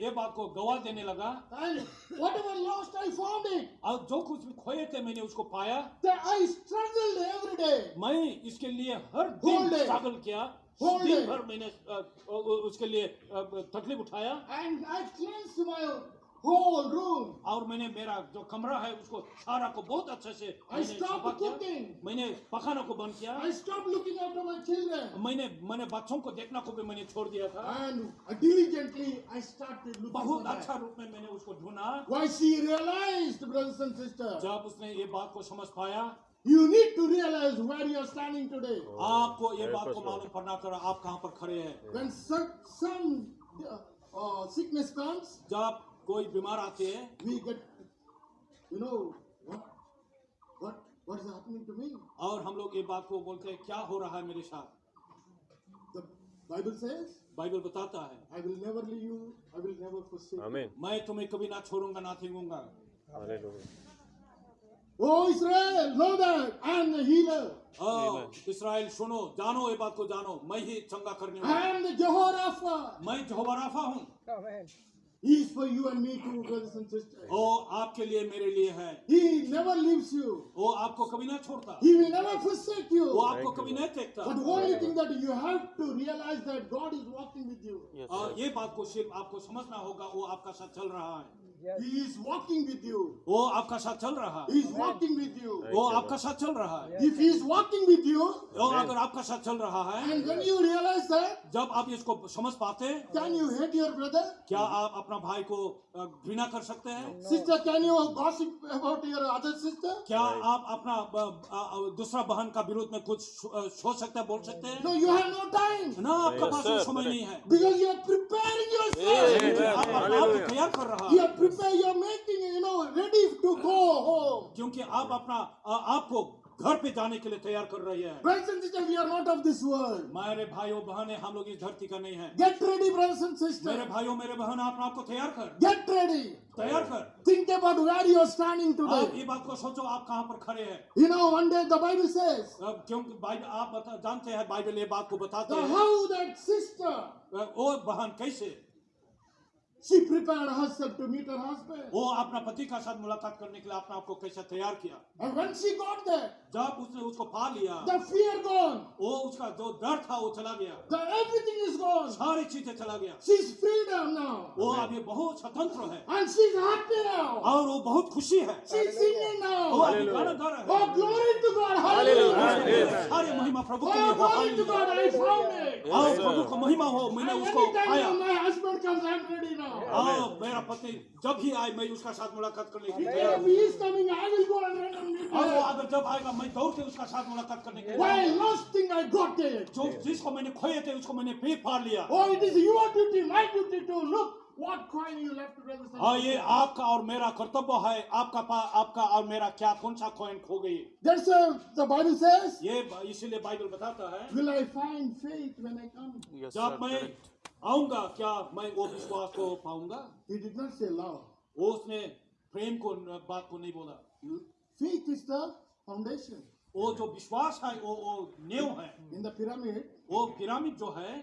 ये बात को गवाह देने लगा And whatever lost, I found it. और जो कुछ खोए थे मैंने उसको पाया That I struggled every day. मैं इसके लिए हर दिन स्ट्रगल किया दिन भर मैंने उसके लिए तकलीफ़ उठाया whole room. और मैंने मेरा जो कमरा है उसको सारा को बहुत अच्छे से I stopped cooking. मैंने पकाना को बंद किया I stopped looking after my children. मैंने मैंने बच्चों को देखना को भी मैंने छोड़ दिया था And diligently I started looking बहुत अच्छा रूप में मैंने उसको ढूंढा Why she realized, brothers and sisters, जब उसने ये बात को समझ पाया you need to realize where you are standing today. आपको ये बात को मालूम पड़ना चाहिए आप कहाँ पर खड़े हैं When some, some uh, uh, sickness comes, जब कोई बीमार आते हैं। We get you know what is happening to me और हम लोग ये बात को बोलते हैं क्या हो रहा है मेरे साथ? बाइबल बताता है। I will never leave you I will never forsake आमीन मैं तुम्हें कभी ना छोड़ूँगा ना थेगूँगा। O Israel know that I am the healer Israel सुनो जानो ये बात को जानो। मैं ही चंगा करने वाला आई मैं जहोराफा हूँ। He is for you and me too, brothers and sisters. oh आपके लिए मेरे लिए है He never leaves you. वो आपको कभी ना छोड़ता He will never forsake you. वो आपको कभी नहीं देखता But the only thing that you have to realize that God is walking with you. और. ये बात को सिर्फ़ आपको समझना होगा वो आपका साथ चल रहा है Yes. He is walking with you. वो आपका साथ चल रहा है He is walking with you. वो आपका साथ चल रहा है If he is walking with you, वो अगर आपका साथ चल रहा है and when you realize that, जब आप इसको समझ पाते हैं can you hate your brother? क्या आप अपना भाई को घृणा कर सकते हैं Sister, can you gossip about your other sister? क्या आप अपना अ, अ, दूसरा बहन का विरोध में कुछ सोच सकते हैं बोल सकते हैं No, you have no time. ना आपका पास समय नहीं है Because you are preparing yourself. आप आप तैयार कर रहा है क्योंकि आप अपना आपको घर पे जाने के लिए तैयार कर रही है। मेरे भाइयों बहने हम लोग इस धरती का नहीं है। गेट रेडी brothers and मेरे भाइयों मेरे बहन आप आपको तैयार कर। गेट रेडी तैयार कर। Think about where you are standing today आप ये बात को सोचो आप कहाँ पर खड़े हैं। You know one day the Bible says क्योंकि आप जानते हैं बाइबल ये बात को बताता है। बहन कैसे? She prepared herself to meet her husband. वो अपना पति का साथ मुलाकात करने के लिए अपने आप को कैसे तैयार किया And when she got there, जब उसने उसको पा लिया the fear gone, वो उसका जो डर था वो चला गया the everything is gone. सारी चीज़ें चला गया She's freedom now. वो अब ये बहुत स्वतंत्र है And she's happy now. और वो बहुत खुशी है She's singing now. वो अभी गाना गा रहा है Oh, glory to God. Hallelujah. सारी महिमा प्रभु के Oh, लिए हो glory to God. I found it. आओ Yes, प्रभु को महिमा हो मैंने उसको anytime पाया my husband comes, I'm ready now. Oh, आओ मेरा पति जब ही आए मैं उसका साथ मुलाकात करने के लिए जब आएगा मैं दौड़ते उसका साथ मुलाकात करने के लिए जो जिसको मैंने खोए थे उसको मैंने पे फाड़ लिया इट हाँ, ये आपका और मेरा कर्तव्य है आपका पा, आपका और मेरा क्या कौन सा कॉइन खो गई That's the Bible says. ये इसीलिए बाइबल बताता है. Will I find faith when I come? जब मैं. आऊँगा क्या मैं वो विश्वास को पाऊँगा He did not say love. वो उसने प्रेम को बात को नहीं बोला Faith is the foundation. वो जो विश्वास है वो वो नींव है In the pyramid, वो पिरामिड जो है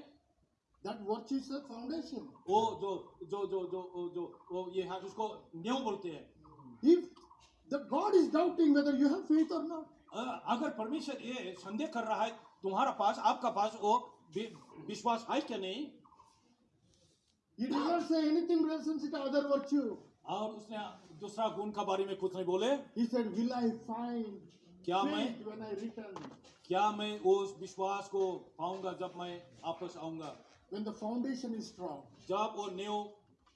that what is the foundation? वो जो जो जो जो जो वो ये है उसको नींव बोलते हैं If the God is doubting whether you have faith or not, अगर परमेश्वर ये संदेह कर रहा है तुम्हारा पास आपका पास वो विश्वास है क्या नहीं He did not say anything relationship to other virtue. और उसने दूसरा गुण का बारे में कुछ नहीं बोले He said, Will I find क्या faith when I return? क्या मैं उस विश्वास को पाऊँगा जब मैं वापस आऊँगा When the foundation is strong, जब वो नींव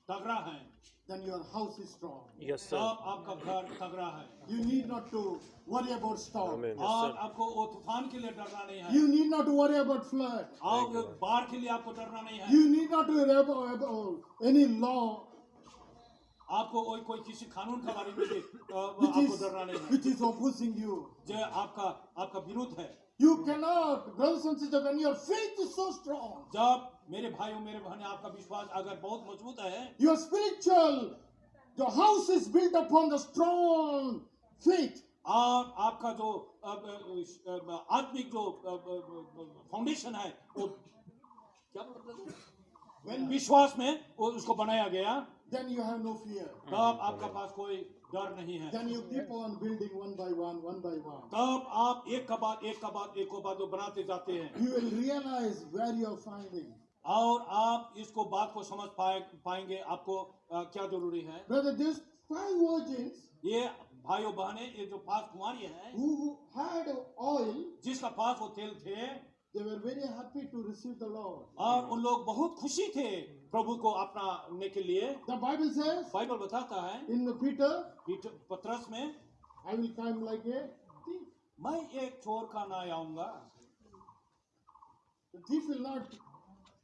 तगड़ा है then your house is strong. Yes, sir. तब आपका घर तगड़ा है You need not to worry about storm. Amen. Yes, और sir. आपको वो तूफान के लिए डरना नहीं है You need not to worry about flood. और बाढ़ के लिए आपको डरना नहीं है You need not to worry about, about any law आपको कोई कोई किसी कानून के बारे में भी अ, which आपको is, डरना नहीं है which is opposing you. जो आपका आपका विरुद्ध है You cannot, brothers and sisters, when your faith is so strong, जब मेरे भाइयों मेरे बहन आपका विश्वास अगर बहुत मज़बूत है your spiritual the house is built upon the strong faith और आपका जो आत्मिक जो फाउंडेशन है वो क्या बोल रहे When विश्वास में उसको बनाया गया then you have no fear. तब आपका पास कोई डर नहीं है then you keep on building one by one, one by one. तब आप एक का बाद एक का बाद एक को बाद बनाते जाते हैं you will realize where you are finding. और आप इसको बात को समझ पाए पाएँगे आपको अ, क्या ज़रूरी है Brother, these five virgins ये भाइयों बहने ये जो पास कुमारी है who had oil, जिसका पास वो तेल थे they were very happy to receive the Lord. और उन लोग बहुत खुशी थे प्रभु को अपनाने के लिए The Bible says बाइबल बताता है in Peter, पीठ- पत्रस में I will come like a thief. मैं एक चोर का ना आऊँगा The thief will not,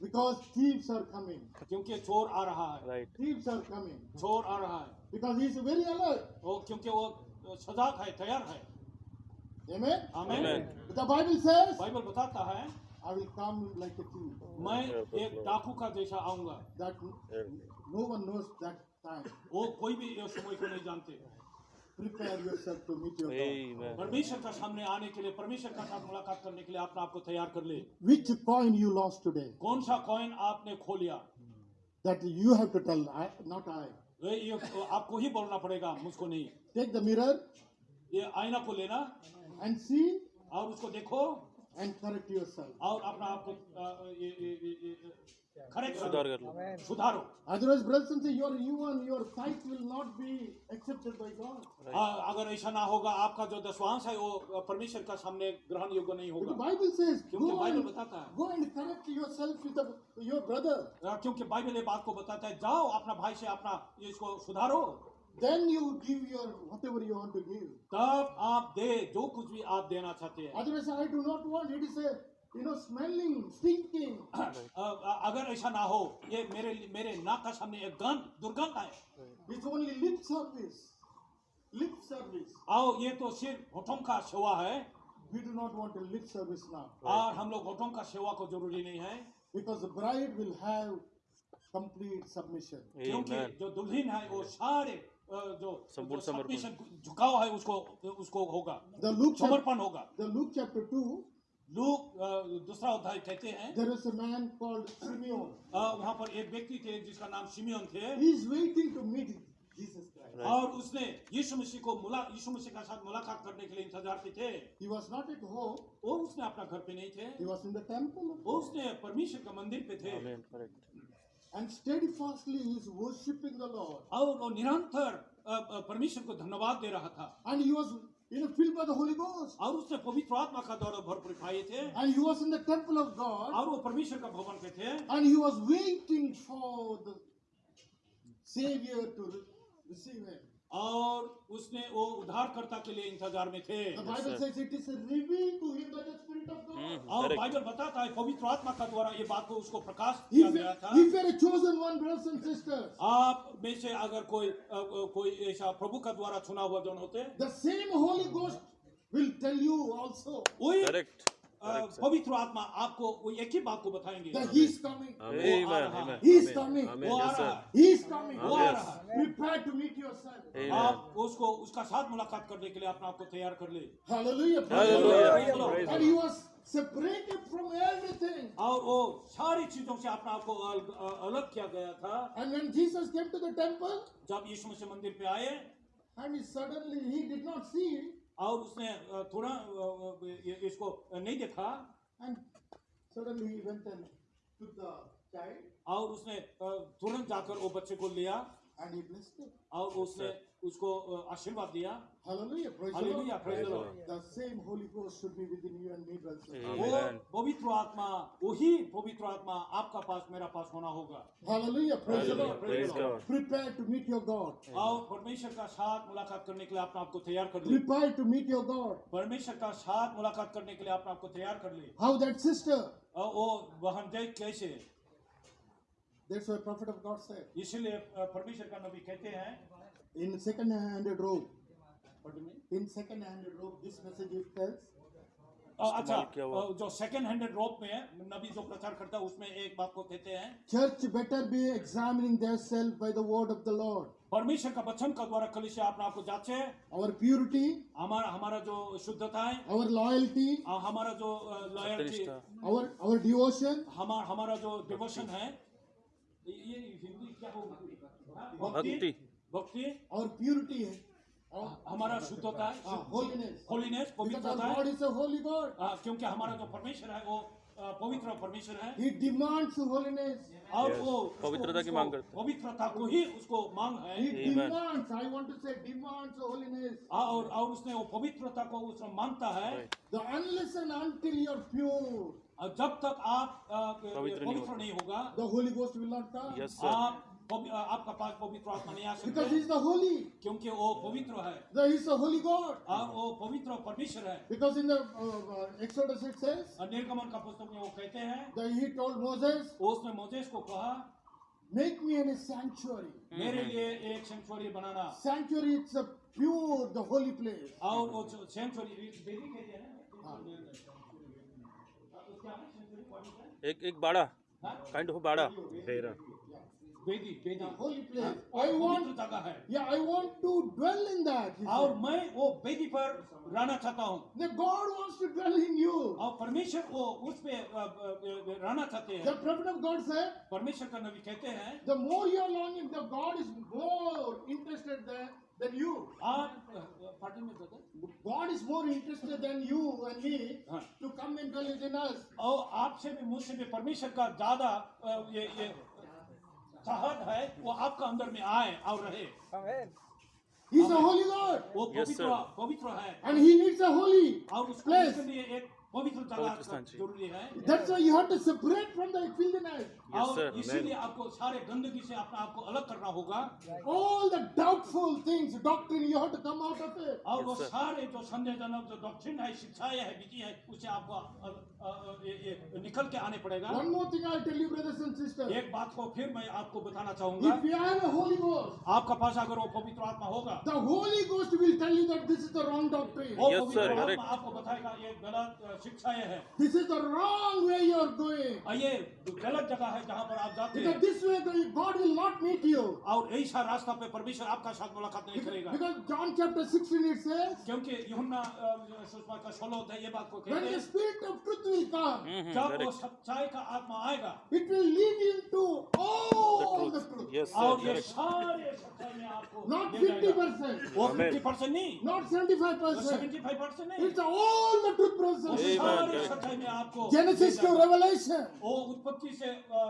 because thieves are coming. क्योंकि चोर आ रहा है Right. Thieves are coming चोर आ रहा है because he is very alert. वो क्योंकि वो सजाग है तैयार है Amen. Amen. The Bible says, Bible बताता है I will come like a thief. मैं एक डाकू का जैसा आऊँगा That no one knows that time. वो कोई भी इस समय को नहीं जानते परमेश्वर का सामने आने के लिए परमेश्वर का साथ मुलाकात करने के लिए अपने आपको तैयार कर ले which coin you lost today कौन सा कॉइन आपने खो लिया? That you have to tell not I ये आपको ही बोलना पड़ेगा मुझको नहीं। टेक द मिरर ये आईना को लेना एंड सी और उसको देखो एंड करेक्ट योरसेल्फ और अपना आपको करेक्ट सुधार कर लो सुधारो Otherwise, brothers and sisters, your you and your tithe will not be accepted by अगर ऐसा ना होगा आपका जो दसवांश है वो परमेश्वर का सामने ग्रहण योग्य नहीं होगा Bible says, क्योंकि बाइबल बताता है go and correct yourself with the, your क्योंकि बाइबल ये बात को बताता है जाओ अपना भाई से अपना इसको सुधारो Then you give your whatever you want to give. तब आप दे जो कुछ भी आप देना चाहते हैं Otherwise, I do not want. It is a you know smelling, stinking. अ, अ, अगर ऐसा ना हो ये मेरे मेरे नाक का सामने एक गंध दुर्गंध है It's only lip service. Lip service. आओ ये तो सिर्फ़ होठों का सेवा है We do not want a lip service now और हम लोग होठों का सेवा को ज़रूरी नहीं है because the bride will have complete submission. क्योंकि. जो दुल्हन है वो सारे जो संपूर्ण समर्पण। झुकाव है उसको उसको होगा The Luke, समर्पण होगा the Luke chapter 2, लूक दूसरा अध्याय कहते हैं there is a man called Simeon वहाँ पर एक व्यक्ति थे जिसका नाम सिमियन थे he is waiting to meet. Right. और उसने यीशु मसीह को मुला यीशु मसीह के साथ मुलाकात करने के लिए इंतज़ार पे थे He was not at home. वो उसने अपना घर पे नहीं थे He was in the temple. वो उसने परमेश्वर के मंदिर पे थे And steadfastly he is worshiping the Lord. और वो निरंतर परमेश्वर को धन्यवाद दे रहा था and he was you know filled by the Holy Ghost. और उसने पवित्र आत्मा का द्वारा भरपूर खाए थे And he was in the temple of God और वो परमेश्वर का भवन पे थे and he was waiting for the Savior to re- receive him. और उसने वो उद्धारकर्ता के लिए इंतज़ार में थे। और बाइबल बताता है पवित्र आत्मा का द्वारा ये बात को उसको प्रकाश दिया गया था। आप में से अगर कोई कोई ऐसा प्रभु का द्वारा चुना हुआ जन होते the same holy ghost will tell you also a. पवित्र आत्मा आपको वो एक ही बात को बताएँगे that He is coming. Amen. रहा He is coming. वो आ रहा He is coming. वो आ रहा Prepare to meet yourself. Amen. आप उसको उसका साथ मुलाकात करने के लिए अपने आप को तैयार कर ले Hallelujah. Hallelujah. And he was separated from everything. और वो सारी चीज़ों से अपने आप को अल- अ- अलग किया गया था And when Jesus came to the temple, जब यीशु मसीह मंदिर पे आए and he suddenly he did not see, और उसने थोड़ा इसको नहीं देखा। Suddenly he went and took the child और उसने तुरंत जाकर वो बच्चे को लिया। and he blessed it. और उसने उसको आशीर्वाद दिया। Hallelujah. Praise the Lord. Praise the Lord The same Holy Ghost should be within you and me, brothers. वो Amen. पवित्र आत्मा वही पवित्र आत्मा आपका पास मेरा पास होना होगा Hallelujah. Praise the Hallelujah. Lord. Praise the Lord. God. Prepare to meet your God. और परमेश्वर का साथ मुलाकात करने के लिए अपने आप को तैयार कर ले Prepare to meet your God. परमेश्वर का साथ मुलाकात करने के लिए अपने आप को तैयार कर ले How that sister, वो बहन देख कैसे that's what prophet of God said. इसीलिए अ, परमेश्वर का नबी कहते हैं In second-handed robe, in second handed robe this message अच्छा जो सेकंड हैंडेड रोप में है नबी जो प्रचार करता है उसमें एक बात को कहते हैं। Church better be examining their self by the word of the Lord परमेश्वर का वचन का द्वारा कलिश अपने आप को जांचे। और प्योरिटी हमारा हमारा जो शुद्धता है। और लॉयल्टी हमारा जो लॉयल्टी और और डिवोशन हमारा हमारा जो डिवोशन है। ये हिंदी क्या हो भक्ति। भक्ति। और प्योरिटी है। हमारा शुद्धता होलीनेस पवित्रता है। हाँ, क्योंकि हमारा जो परमेश्वर है वो हाँ, पवित्र परमेश्वर है। ही डिमांड्स होलीनेस और वो पवित्रता की मांग करता है। पवित्रता को ही उसको मांग है। He demands I want to say demands holiness और और उसने वो पवित्रता को उस माँगता है। The unless and until you pure जब तक आप पवित्र नहीं होगा। The holy ghost will not come आप आपका पास पवित्र आत्मा नहीं आ सकता। इज़ द होली क्योंकि वो पवित्र है। होली गॉड और वो पवित्र परमेश्वर है। बिकॉज़ इन निर्गमन का पुस्तक में वो कहते हैं उसने मोजेस को कहा मेक मी एन ए सेंचुअरी मेरे लिए एक sanctuary banana. Sanctuary it's a pure the holy place और वो सेंचुरी हाँ, एक एक बाड़ा। हाँ? काइंड ऑफ़ बाड़ा। बेदी बेदी place. और I want, पवित्र जगह है I want to dwell in that. he और. मैं वो बेदी पर रहना चाहता हूँ The God wants to dwell in you. और परमेश्वर वो उस पे अ, अ, अ, रहना चाहते The हैं prophet of God said, परमेश्वर का नबी कहते हैं the more you're longing, the God is more interested than, than you. आप पार्टी में कहते God is more interested than you and me हाँ। to come and dwell within us. और आपसे भी मुझसे भी परमेश्वर का ज़्यादा अ, ये ये चाहत है वो आपका अंदर में आए और रहे He's a holy Lord. वो पवित्र. पवित्र है And he needs a holy और उसको place. उसके लिए एक पवित्र जगह ज़रूरी है That's why you have to separate from the filthiness. और इसीलिए आपको सारे गंदगी से अपने आप अलग करना होगा All the doubtful things, doctrine, you have to come out of it. और वो सारे जो संदेहजनक जो डॉक्ट्रिन है शिक्षाएँ है विधि है उससे आपको अ, अ, अ, ये, ये निकल के आने पड़ेगा One more thing I'll tell you, brothers and sisters. एक बात को फिर मैं आपको बताना चाहूँगा If you have a Holy Ghost, आपका पास अगर वो पवित्र आत्मा होगा the Holy Ghost will tell you that this is the wrong doctrine. वो पवित्र आत्मा आपको बताएगा ये गलत शिक्षाएँ है This is the wrong way you're going. और ये गलत जगह है जहाँ पर आप जाते हैं this way the- God will not meet you. और ऐसा रास्ता पे परमेश्वर आपका साथ मुलाकात नहीं करेगा Because John chapter 16 it says, क्योंकि यूहन्ना अ, सुषमा का सोलह होता है ये बात को when the Spirit of truth will come, हम्म, जब वो. सच्चाई का आत्मा आएगा it will lead you to all the truth. Yes, sir. और ये सारे सच्चाई में आपको Not 50%, वो Amen. फिफ्टी परसेंट नहीं not 75%. सेवेंटी फाइव परसेंट नहीं It's all the truth, Amen. सारे सच्चाई में आपको Genesis to Revelation. वो उत्पत्ति से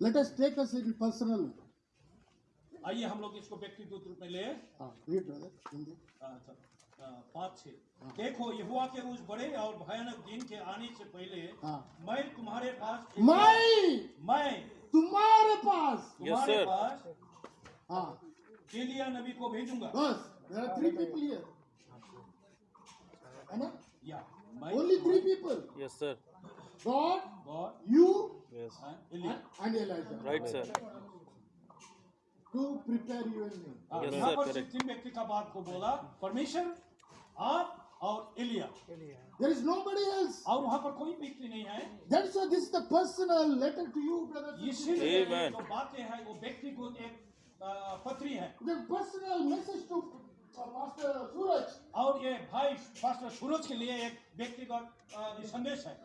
Let us take us in personal. आइए हम लोग इसको व्यक्तिगत रूप में ले. Hindi. अच्छा, पाँच छह। देखो यहोवा के उस बड़े और भयानक दिन के आने से पहले हाँ। मैं तुम्हारे पास मैं! मैं। तुम्हारे पास! तुम्हारे sir. पास हाँ। एलिया नबी को भेजूँगा। बस there are three people here. है ना? या only three people. Yes sir God God you Elijah and Elijah right sir to prepare you and me हाँ, Yes, यहाँ sir, पर correct. सिर्फ़ तीन व्यक्ति का बात को बोला परमेश्वर आप और Elia there is nobody else और वहाँ पर कोई व्यक्ति नहीं है that's why this is the personal letter to you brother इसीलिए Amen. जो बातें हैं वो व्यक्ति को एक पत्री है the personal message to uh, Pastor Suraj और ये भाई पास्टर सूरज के लिए एक व्यक्तिगत संदेश है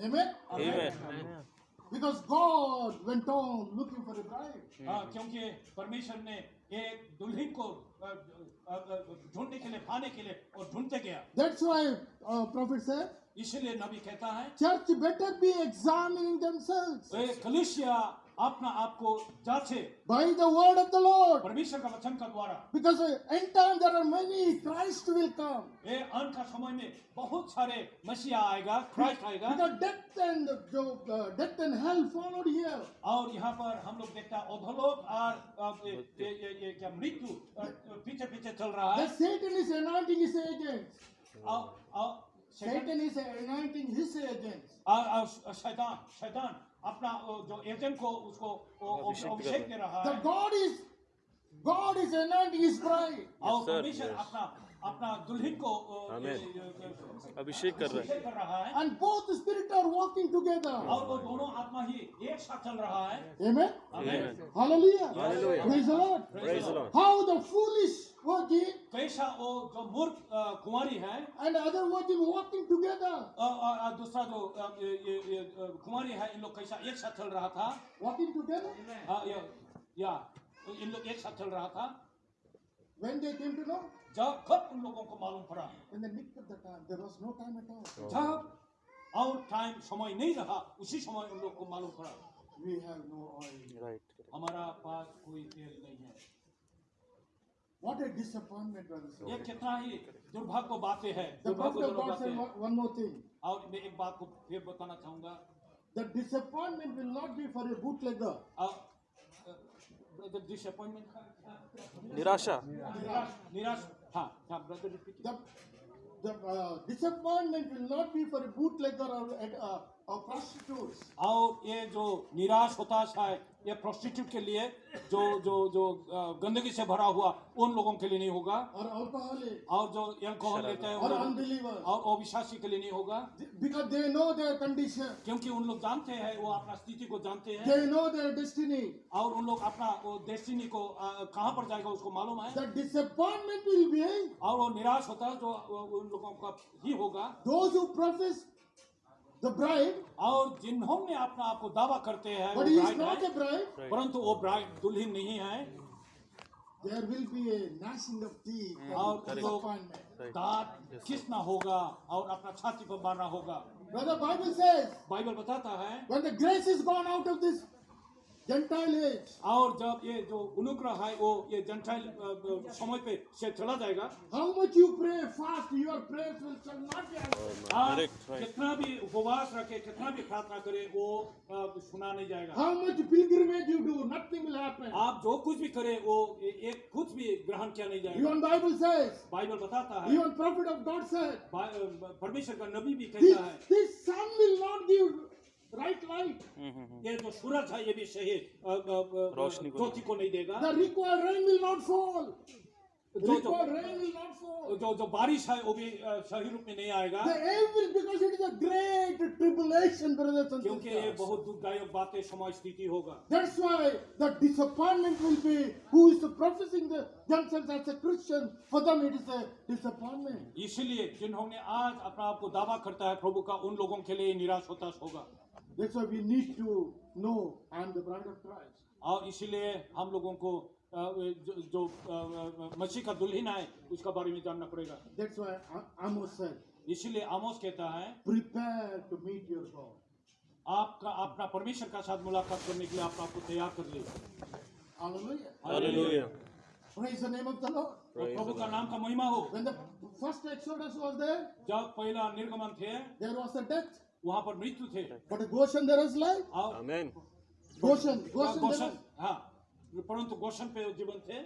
amen amen because God went on looking for a bride हाँ, क्योंकि परमेश्वर ने एक दुल्हन को आ, आ, आ, ढूंढने के लिए पाने के लिए और ढूंढते गया that's why uh, prophet said इसीलिए नबी कहता है church better be examining themselves ए, कलीसिया अपना आप को जांचे by the word of the Lord परमेश्वर का वचन का द्वारा because uh, end time there are many Christ will come ये अंत का समय में बहुत सारे मसीहा आएगा क्राइस्ट आएगा because death and जो uh, death and hell followed here और यहाँ पर हम लोग देखते हैं अधोलोक और ये, ये, ये, क्या मृत्यु पीछे पीछे चल रहा है the Satan is anointing his agents और Satan is anointing his agents शैतान शैतान अपना जो एजेंट को उसको अभिषेक दे रहा the है। God is God is anointing his bride और sir, परमेश्वर yes. अपना अपना दुल्हन को अभिषेक कर रहा है। और वो दोनों आत्मा ही एक साथ चल रहा है। हाउ द फूलिश वर्जिन कैसा वो जो मूर्ख कुमारी है and other virgin walking together दूसरा जो ये कुमारी है इन लोग कैसा एक साथ चल रहा था? वॉकिंग टुगेदर हाँ या इन लोग एक साथ चल रहा था। When they came to know जब कब उन लोगों को मालूम पड़ा in the nick of the time there was no time at all जब और टाइम समय नहीं रहा उसी समय उन लोग को मालूम पड़ा we have no oil right हमारा पास कोई तेल नहीं है what a disappointment brothers ये कितना ही दुर्भाग्य बातें है the prophet of दुर्भाग्यजनक God said बातें one, one more thing और मैं एक बात को फिर बताना चाहूँगा the disappointment will not be for a bootlegger the disappointment? Nirasha. Nirasha. Ha, ha, brother, repeat. The, the uh, disappointment will not be for a bootlegger or a, uh, और ये जो निराश होताश है ये प्रोस्टिट्यूट के लिए जो जो जो गंदगी से भरा हुआ उन लोगों के लिए नहीं होगा। alcoholics और जो अल्कोहल लेते हैं उन और अविश्वासी के लिए नहीं होगा। Because they know their condition क्योंकि उन लोग जानते हैं वो अपना स्थिति को जानते हैं। They know their destiny और उन लोग अपना वो डेस्टिनी को कहाँ पर जाएगा उसको मालूम है? Disappointment will be और वो निराश होता है जो उन लोगों का ही होगा। Those who profess the bride और जिन्होंने अपना आपको दावा करते हैं but he is not a bride परंतु वो ब्राइड दुल्हन नहीं है there will be a gnashing of teeth और disappointment दांत किसना होगा और अपना छाती पर मारना होगा brother bible says bible बताता है when the grace is gone out of this और जब ये जो अनुग्रह है वो ये जनटाइल समय पे से चला जाएगा। How much you pray fast your prayers will not answer कितना भी उपवास रखे कितना भी प्रार्थना करे वो सुना नहीं जाएगा। How much pilgrimage you do nothing will happen आप जो कुछ भी करे वो एक कुछ भी ग्रहण किया नहीं जाएगा। इवन बाइबल सेज बाइबल बताता है। Even prophet of God said परमेश्वर का नबी भी कहता है। This sun will not give right light hmm, hmm, hmm. ये जो सूरज है ये भी सही रोशनी को नहीं। देगा। The required rain will not fall जो जो, बारिश है वो भी सही रूप में नहीं आएगा। क्योंकि ये बहुत दुखदायक बातें समाज स्थिति होगा। इसलिए जिन्होंने आज अपना आपको दावा करता है प्रभु का उन लोगों के लिए निराश होता होगा. That's why we need to know I the bride of Christ. और इसलिए हम लोगों को जो, जो मसीह का दुल्हन है उसका बारे में जानना पड़ेगा। That's आमोस कहता है आपका अपना परमेश्वर का साथ मुलाकात करने के लिए आप आपको तैयार कर लीजिए। प्रभु का नाम का महिमा हो। जब पहला निर्गमन थे. वहाँ पर मृत्यु थे। But Goshen there is life Goshen Goshen Goshen हाँ परंतु गोशन पे जीवन थे।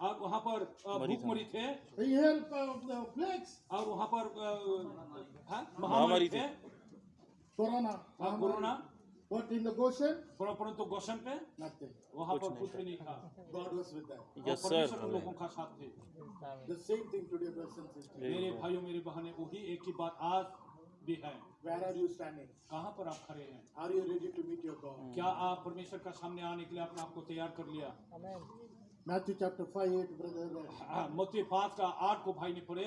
और वहाँ पर भूखमरी थे। और वहाँ पर हाँ, महामारी थे। Corona corona but in Goshen परंतु गोशन पे वहाँ पर कुछ नहीं था। का साथ थे। मेरे भाइयों मेरी बहनें वही एक ही बात आज कहाँ पर आप खड़े हैं? Are you ready to meet your God क्या आप परमेश्वर का सामने आने के लिए अपने आप को तैयार कर लिया? Matthew chapter five eight brother Moti फात का आठ को भाई ने पढ़े।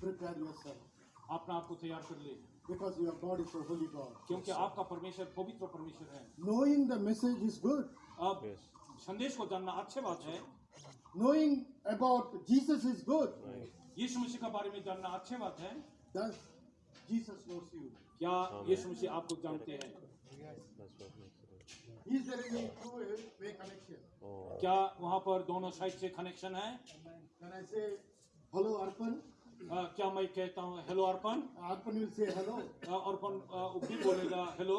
प्रिपेयर योर सेल्फ अपने आप को तैयार कर ले। Because your God is holy God क्योंकि आपका परमेश्वर पवित्र परमेश्वर है। Knowing the message is good अब संदेश को जानना अच्छे बात है। Knowing about Jesus is good यीशु मसीह के बारे में जानना अच्छे बात है। दस क्या ये मसीह आपको जानते हैं? Oh. क्या वहाँ पर दोनों साइड से कनेक्शन है? क्या मैं कहता हूँ हेलो अर्पण अर्पण से हेलो अर्पण बोलेगा हेलो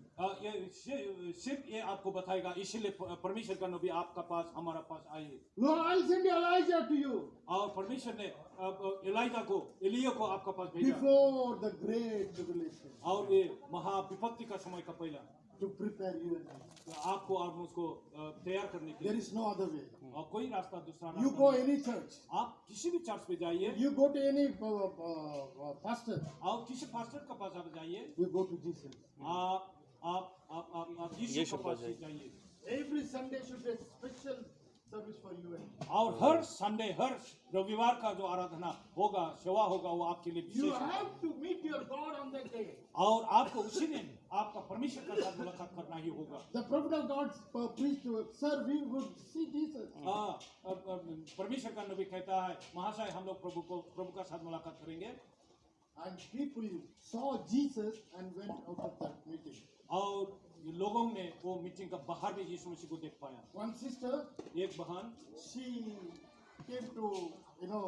ये सिर्फ़ ये आपको बताएगा इसीलिए परमेश्वर का नबी आपका पास हमारा पास आए। I'll send Elijah to you. और परमेश्वर ने एलाइजा को एलिया को आपका पास भेजा। Before the great tribulation. और ये महा विपत्ति का समय का पहला। You and me. तो आपको और मुझको तैयार करने के लिए। is no other way. और कोई रास्ता दूसरा go नहीं। any church, आप किसी भी चर्च पे जाइए। To any uh, uh, uh, और किसी पास्टर के पास आप जाइए। You go to Jesus. आप और हर संडे हर रविवार का जो आराधना होगा सेवा होगा वो आपके लिए विशेष और आपको उसी दिन आपका परमेश्वर के साथ मुलाकात करना ही होगा। परमेश्वर का नबी कहता है महाशय हम लोग प्रभु को प्रभु का साथ मुलाकात करेंगे। और लोगों ने वो मीटिंग का बाहर भी यीशु मसीह को देख पाया। वन सिस्टर एक बहन। She came to you know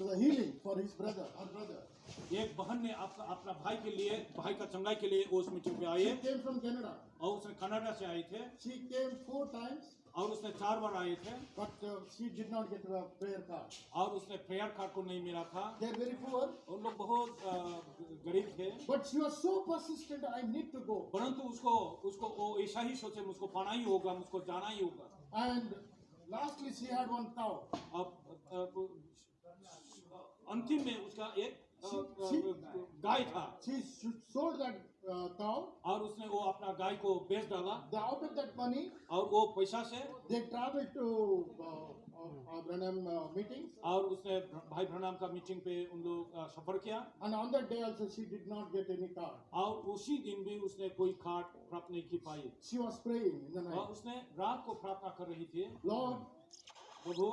to the healing for his brother her brother एक बहन ने अपना अपना भाई के लिए भाई का चंगाई के लिए उस मीटिंग में आई है केम फ्रॉम कनाडा और उसने कनाडा से आई थे। सी केम फोर टाइम्स और उसने चार बार आए थे। But she did not get the prayer card और उसने प्रेयर कार्ड को नहीं मिला था। दे आर वेरी पुअर और लोग बहुत uh, गरीब थे। But she was so persistent I need to go परंतु उसको उसको वो ऐसा ही सोचे मुझको पाना ही होगा मुझको जाना ही होगा। And lastly she had one ताओ अब अंतिम में उसका एक गाय था। She sold that uh, cow. और उसने वो अपना गाय को बेच डाला The, out of that money, और वो पैसा से they traveled to uh, uh, Branham uh, meetings. और उसने भाई प्रणाम का मीटिंग पे उन लोग अ, सफ़र किया And on that day also, she did not get any card. और उसी दिन भी उसने कोई कार्ड प्राप्त नहीं की पाई She was praying in the और night. उसने रात को प्रार्थना कर रही थी Lord, Prabhu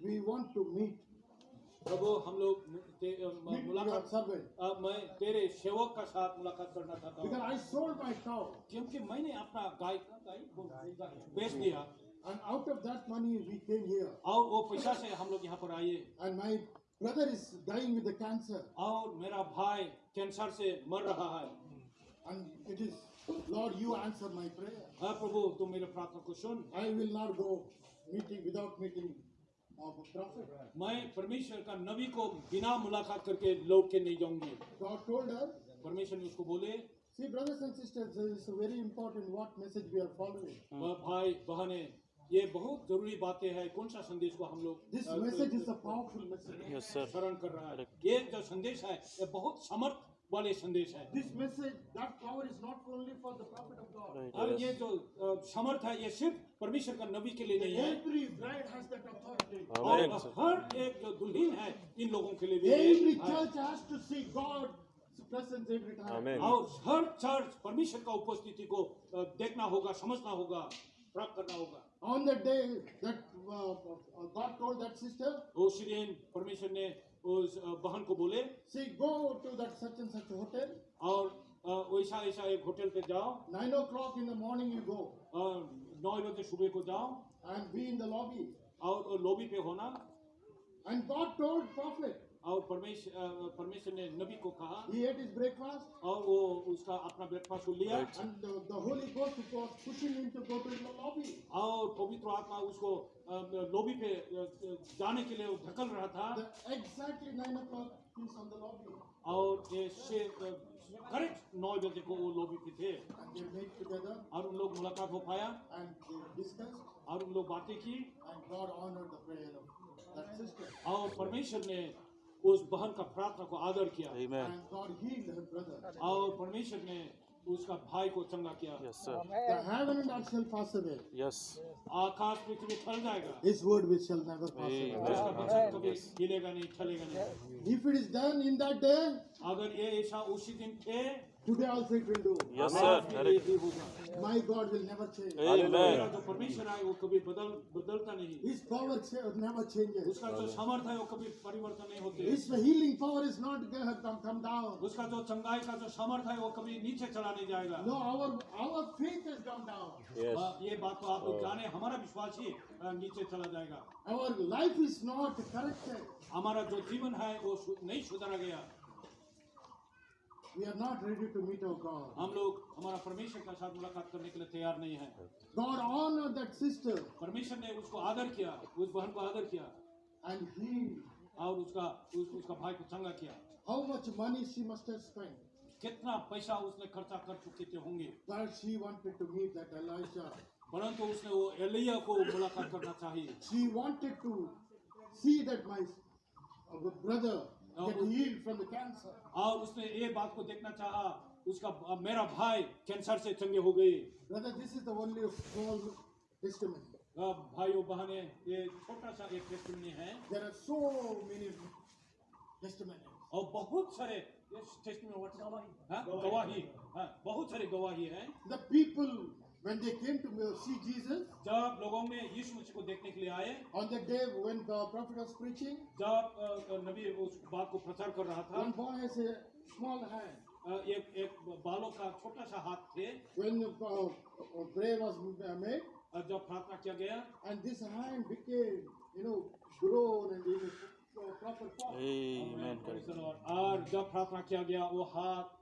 we want to meet, प्रभु हम लोग ते- अ, मुलाकात servant. अ, मैं तेरे सेवक का साथ मुलाकात करना चाहता हूँ I sold my cow. क्योंकि मैंने अपना गाय गाय बेच दिया And out of that money, we came here. और वो पैसा से हम लोग यहाँ पर आए And my brother is dying with the cancer, और मेरा भाई कैंसर से मर रहा है and it is, Lord, you answer my prayer. हाँ प्रभु तुम मेरे प्रार्थना को सुन I will not go meeting without meeting. मैं परमेश्वर का नबी को बिना मुलाकात करके लौट के नहीं जाऊँगी परमेश्वर ने उसको बोले see, brothers and sisters, it is very important what message we are following. भाई बहने ये बहुत ज़रूरी बातें हैं कौन सा संदेश को हम लोग This a, message is a powerful message. Yes, sir. कर रहा है ये जो संदेश है ये बहुत समर्थ वाले संदेश है। This message that power is not only for the prophet of God और ये जो समर्थ है ये सिर्फ़ परमेश्वर का नबी के लिए नहीं है। Every bride has that authority हर एक जो दुल्हन है इन लोगों के लिए भी every church has to see God हर चर्च परमेश्वर का उपस्थिति को देखना होगा समझना होगा प्राप्त करना होगा। On the day that God told that sister O परमेश्वर ने उस बहन को बोले she go to that such and such hotel और ओशा ऐसा एक होटल पे जाओ। Nine o'clock in the morning you go नौ बजे सुबह को जाओ। And be in the lobby और लॉबी पे होना। एंड गॉड टोल्ड प्रॉफिट और परमेश्वर ने नबी को कहा ब्रेकफास्ट और वो उसका अपना ब्रेकफास्ट को लिया। और पवित्र आत्मा उसको लॉबी पे जाने के लिए वो ढकल रहा था। एग्जैक्टली नाइन ओ और ये करेक्ट नौ बजे को वो लोग भी थे। और उन लोग मुलाकात हो पाया। और उन लोग बातें की। और परमेश्वर ने उस बहन का प्रार्थना को आदर किया। और परमेश्वर ने उसका भाई को चंगा किया। आकाश पृथ्वी फल जाएगा। इस वर्ड विच शैल नेवर नहीं चलेगा नहीं। अगर ये ऐसा उसी दिन थे today also it will do. Yes, sir. He My God will never change. Amen. जो परमेश्वर है वो कभी बदल बदलता नहीं His power never changes. उसका जो सामर्थ है वो कभी परिवर्तन नहीं होते His healing power is not going to come, down. उसका जो चंगाई का जो सामर्थ है वो कभी नीचे चला नहीं जाएगा No, our our faith has come down. Yes. ये बात तो आप लोग जाने हमारा विश्वास ही नीचे चला जाएगा Our life is not corrected. हमारा जो जीवन है वो नहीं सुधारा गया We are not ready to meet our God. हम लोग हमारा परमेश्वर के साथ मुलाकात करने के लिए तैयार नहीं है God honored that sister परमेश्वर ने उसको आदर किया उस बहन को आदर किया and he, और उसका उस, उसका भाई को चंगा किया how much money she must have spent. कितना पैसा उसने खर्चा कर चुके थे होंगे But she wanted to meet that Elisha. परंतु उसने वो एलिया को मुलाकात करना चाहिए She wanted to see that my uh, brother उसने ये बात को देखना चाह उसका मेरा भाई कैंसर से चंगे हो गए भाई और बहने ये छोटा सा एक है। और बहुत सारे गवाही। हाँ, गवाही। हाँ, बहुत सारे गवाही है। The when they came to see Jesus, जब लोगों में यीशु मसीह को देखने के लिए आए on the day when the prophet was preaching, जब अ, नबी उस बात को प्रचार कर रहा था one boy has a small hand. अ, एक एक बालों का छोटा सा हाथ थे When uh, uh, prayer was uh, made, अ, जब प्रार्थना किया गया and this hand became, you know, grown and in a uh, proper form. Amen. और जब प्रार्थना किया गया वो हाथ अ,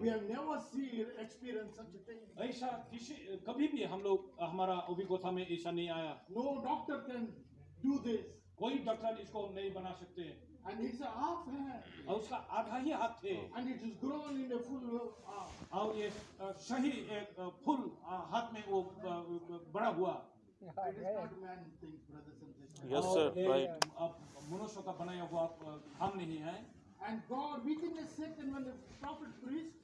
We have never seen, experienced such a thing. ऐसा किसी कभी भी हम लोग हमारा अभिज्ञता में ऐसा नहीं आया No doctor can do this. कोई डॉक्टर इसको नहीं बना सकते And it's a half hand. और उसका आधा ही हाथ थे And it is grown in a full uh, arm. और ये अ, सही एक अ, फुल अ, हाथ में वो अ, बड़ा हुआ It is not man things, brothers and sisters. Yes, और sir. ये, Right. अ, मनुष्य का बनाया हुआ अ, काम नहीं है And God, within a second, when the prophet preached, a,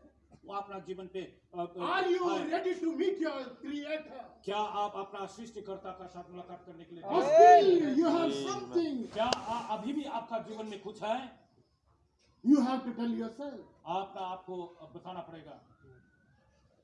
life अपना जीवन पे अ, अ, you आए। ready to meet your Creator? क्या आप अपना सृष्टिकर्ता का साथ मुलाकात करने के लिए हैं? you have something क्या अभी भी आपका जीवन में कुछ है you have to tell yourself. आपका आपको बताना पड़ेगा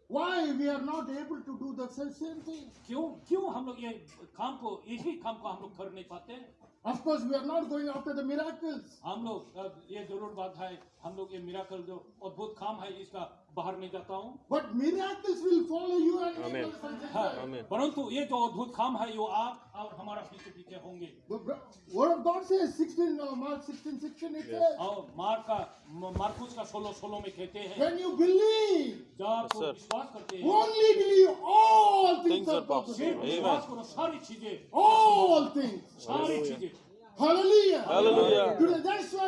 Why we are not able to do the same thing? क्यों क्यों हम लोग ये काम को यही काम को हम लोग कर नहीं पाते Of course, we are not going after the miracles. हम लोग ये ज़रूर बात है हम लोग ये मिराकल जो अद्भुत काम है इसका बाहर नहीं जाता हूँ But miracles will follow you and Amen. हाँ. Amen. परंतु ये जो अद्भुत काम है वो आप और हमारा पीछे पीछे होंगे word of God says 16, uh, Mark 16, 16, it says, और मार का मार्कुस का सोलो सोलो में कहते हैं when you believe, जब आप Yes, विश्वास करते हैं only believe, all things, are possible. विश्वास करो सारी चीज़ें All things. सारी चीज़ें Hallelujah. Hallelujah. Today, that's why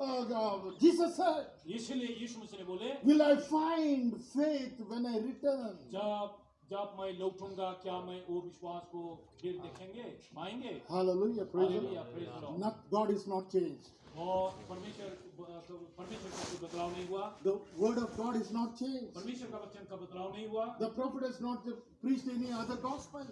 uh, uh, Jesus said, इसलिए यीशु मसीह ने बोले Will I find faith when I return? जब जब मैं लौटूँगा क्या मैं वो विश्वास को फिर देखेंगे पाएँगे Hallelujah. Praise Hallelujah, praise the Lord। Not, God is not changed. और परमेश्वर परमेश्वर का बदलाव नहीं हुआ The word of God is not changed. परमेश्वर का वचन का बदलाव नहीं हुआ The prophet has not preached any other gospel.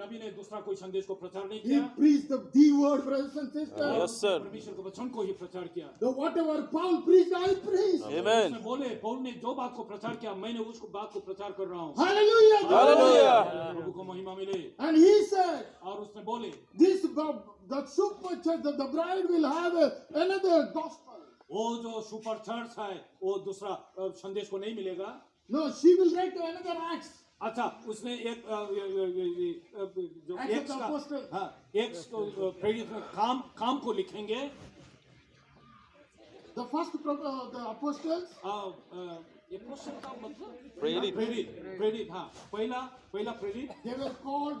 नबी ने दूसरा कोई संदेश को प्रचार नहीं He preached the, the word, brothers and sisters. Yes, sir. परमेश्वर के वचन को ही प्रचार किया The whatever Paul preached, I preached. Amen. उसने बोले पौल ने जो बात को प्रचार किया मैंने उसको बात को प्रचार कर रहा हूँ Hallelujah. Hallelujah. प्रभु को महिमा मिले And he said, और उसने बोले this the super church, the, the bride will have a, another gospel. वो जो सुपर चर्च है वो दूसरा अ, संदेश को नहीं मिलेगा No, she will write another acts. अच्छा उसने एक अ, अ, जो the का हाँ प्रेरित काम काम को लिखेंगे The first uh, the apostles, अ, अ, ये क्वेश्चन का मतलब प्रेरित। प्रेरित प्रेरित हाँ पहला पहला प्रेरित they were called,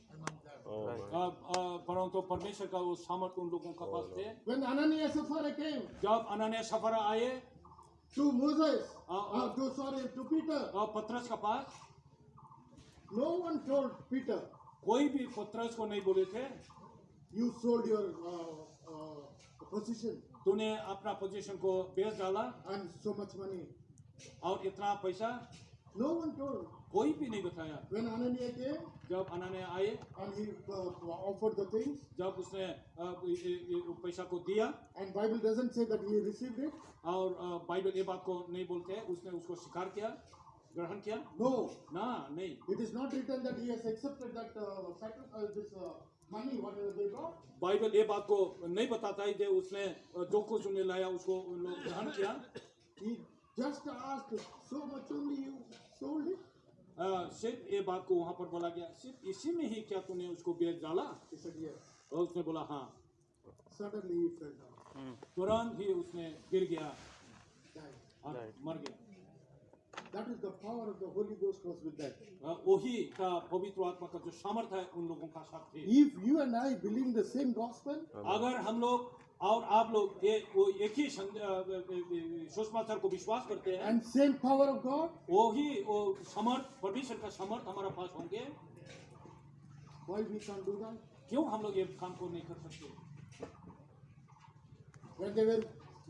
Uh, uh, परंतु परमेश्वर का वो सामर्थ्य उन लोगों का पास थे। जब अनन्या सफ़र आए to Moses to sorry to Peter पत्रस के पास नो वन टोल्ड पीटर कोई भी पत्रस को नहीं बोले थे। यू सोल्ड योर पोजीशन तूने अपना पोजिशन को बेच डाला एंड सो मच मनी और इतना पैसा। नो वन टोल्ड कोई भी नहीं बताया When Ananya came, जब अनन्या आए and he, uh, offered the जब उसने पैसा को दिया and Bible doesn't say that he received it, और बाइबल ये बात को नहीं बोलते है उसने उसको स्वीकार किया ग्रहण किया? नो ना नहीं। It is not written that he has accepted that this money Bible ये बात को नहीं बताता है कि उसने जो कुछ उन्हें लाया उसको ग्रहण किया। He just asked so much only you sold it सिर्फ़ ये बात को वहाँ पर बोला गया। सिर्फ़ इसी में ही क्या तूने उसको बेच डाला? और उसने बोला हाँ। हम्म। तुरंत ही उसने गिर गया। और मर गया। जो सामर्थ है उन लोगों का साथ अगर हम लोग और आप लोग ये वो एक ही सं- अ, सुसमाचार को विश्वास करते हैं। And same power of God, वही वो समर्थ परमेश्वर का समर्थ हमारा पास होंगे। Why we can't do that? क्यों हम लोग ये काम को नहीं कर सकते? When they were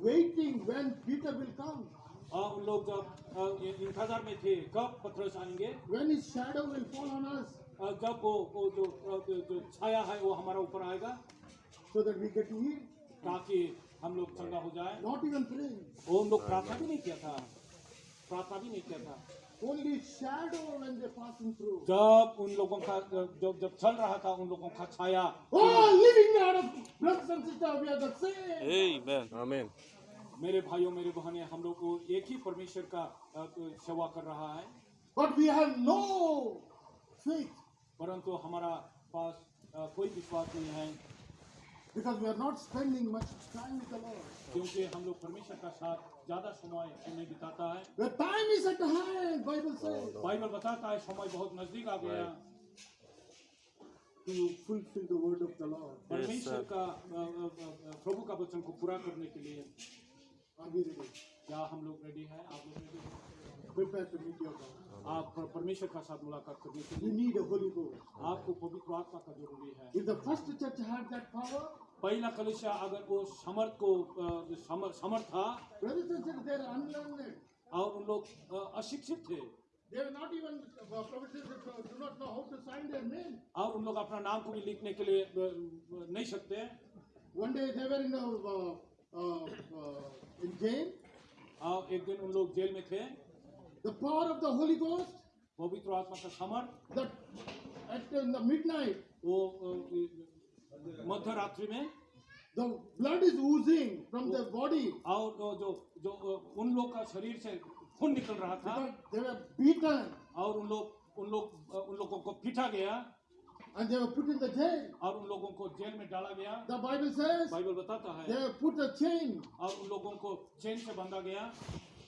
waiting when Peter will come, और उन लोग जब इंतज़ार में थे कब पत्रस आएँगे? When his shadow will fall on us, जब वो वो जो जो छाया है वो हमारा ऊपर आएगा। So that we get healed. ताकि हम लोग चंगा हो जाए। नॉट इवन प्रे वो लोग प्रार्थना भी नहीं किया था। प्रार्थना भी नहीं किया था। Only shadow when they passing through जब उन लोगों का जब जब चल रहा था उन लोगों का छाया। O living out of brothers and sisters we are the same आमेन आमेन मेरे भाइयों मेरे बहनें हम लोग को एक ही परमेश्वर का सेवा कर रहा है। But we have no faith परंतु हमारा पास कोई विश्वास नहीं है। Because we are not spending much time with the Lord. क्योंकि हम लोग परमेश्वर का साथ ज़्यादा समय नहीं बिताता है The time is at hand, Bible says, Bible बताता है समय बहुत नज़दीक आ गया to fulfill the word of the Lord. परमेश्वर का अ, अ, अ, प्रभु का वचन को पूरा करने के लिए Are we ready? क्या हम लोग रेडी हैं आप लोग रेडी हैं Prepare to meet your God. आप परमेश्वर का साथ मुलाकात करने के लिए। आपको पवित्र आत्मा का ज़रूरी है। If the first church had that power पहला कलिशा अगर वो समर्थ को समर्थ था और उन लोग अशिक्षित थे। और उन लोग अपना नाम को भी लिखने के लिए नहीं सकते। One day they were in jail एक दिन उन लोग जेल में थे। The power of the Holy Ghost, पवित्र आत्मा का समर्थ that at the midnight, वो अ, मध्य रात्रि में the blood is oozing from their body और जो जो अ, उन लोग का शरीर से खून निकल रहा था they were beaten और उन लोग उन लोग अ, उन लोगों को पीटा गया and they were put in the jail. और उन लोगों को जेल में डाला गया The Bible says बाइबल बताता है they were put a chain. और उन लोगों को चेन से बांधा गया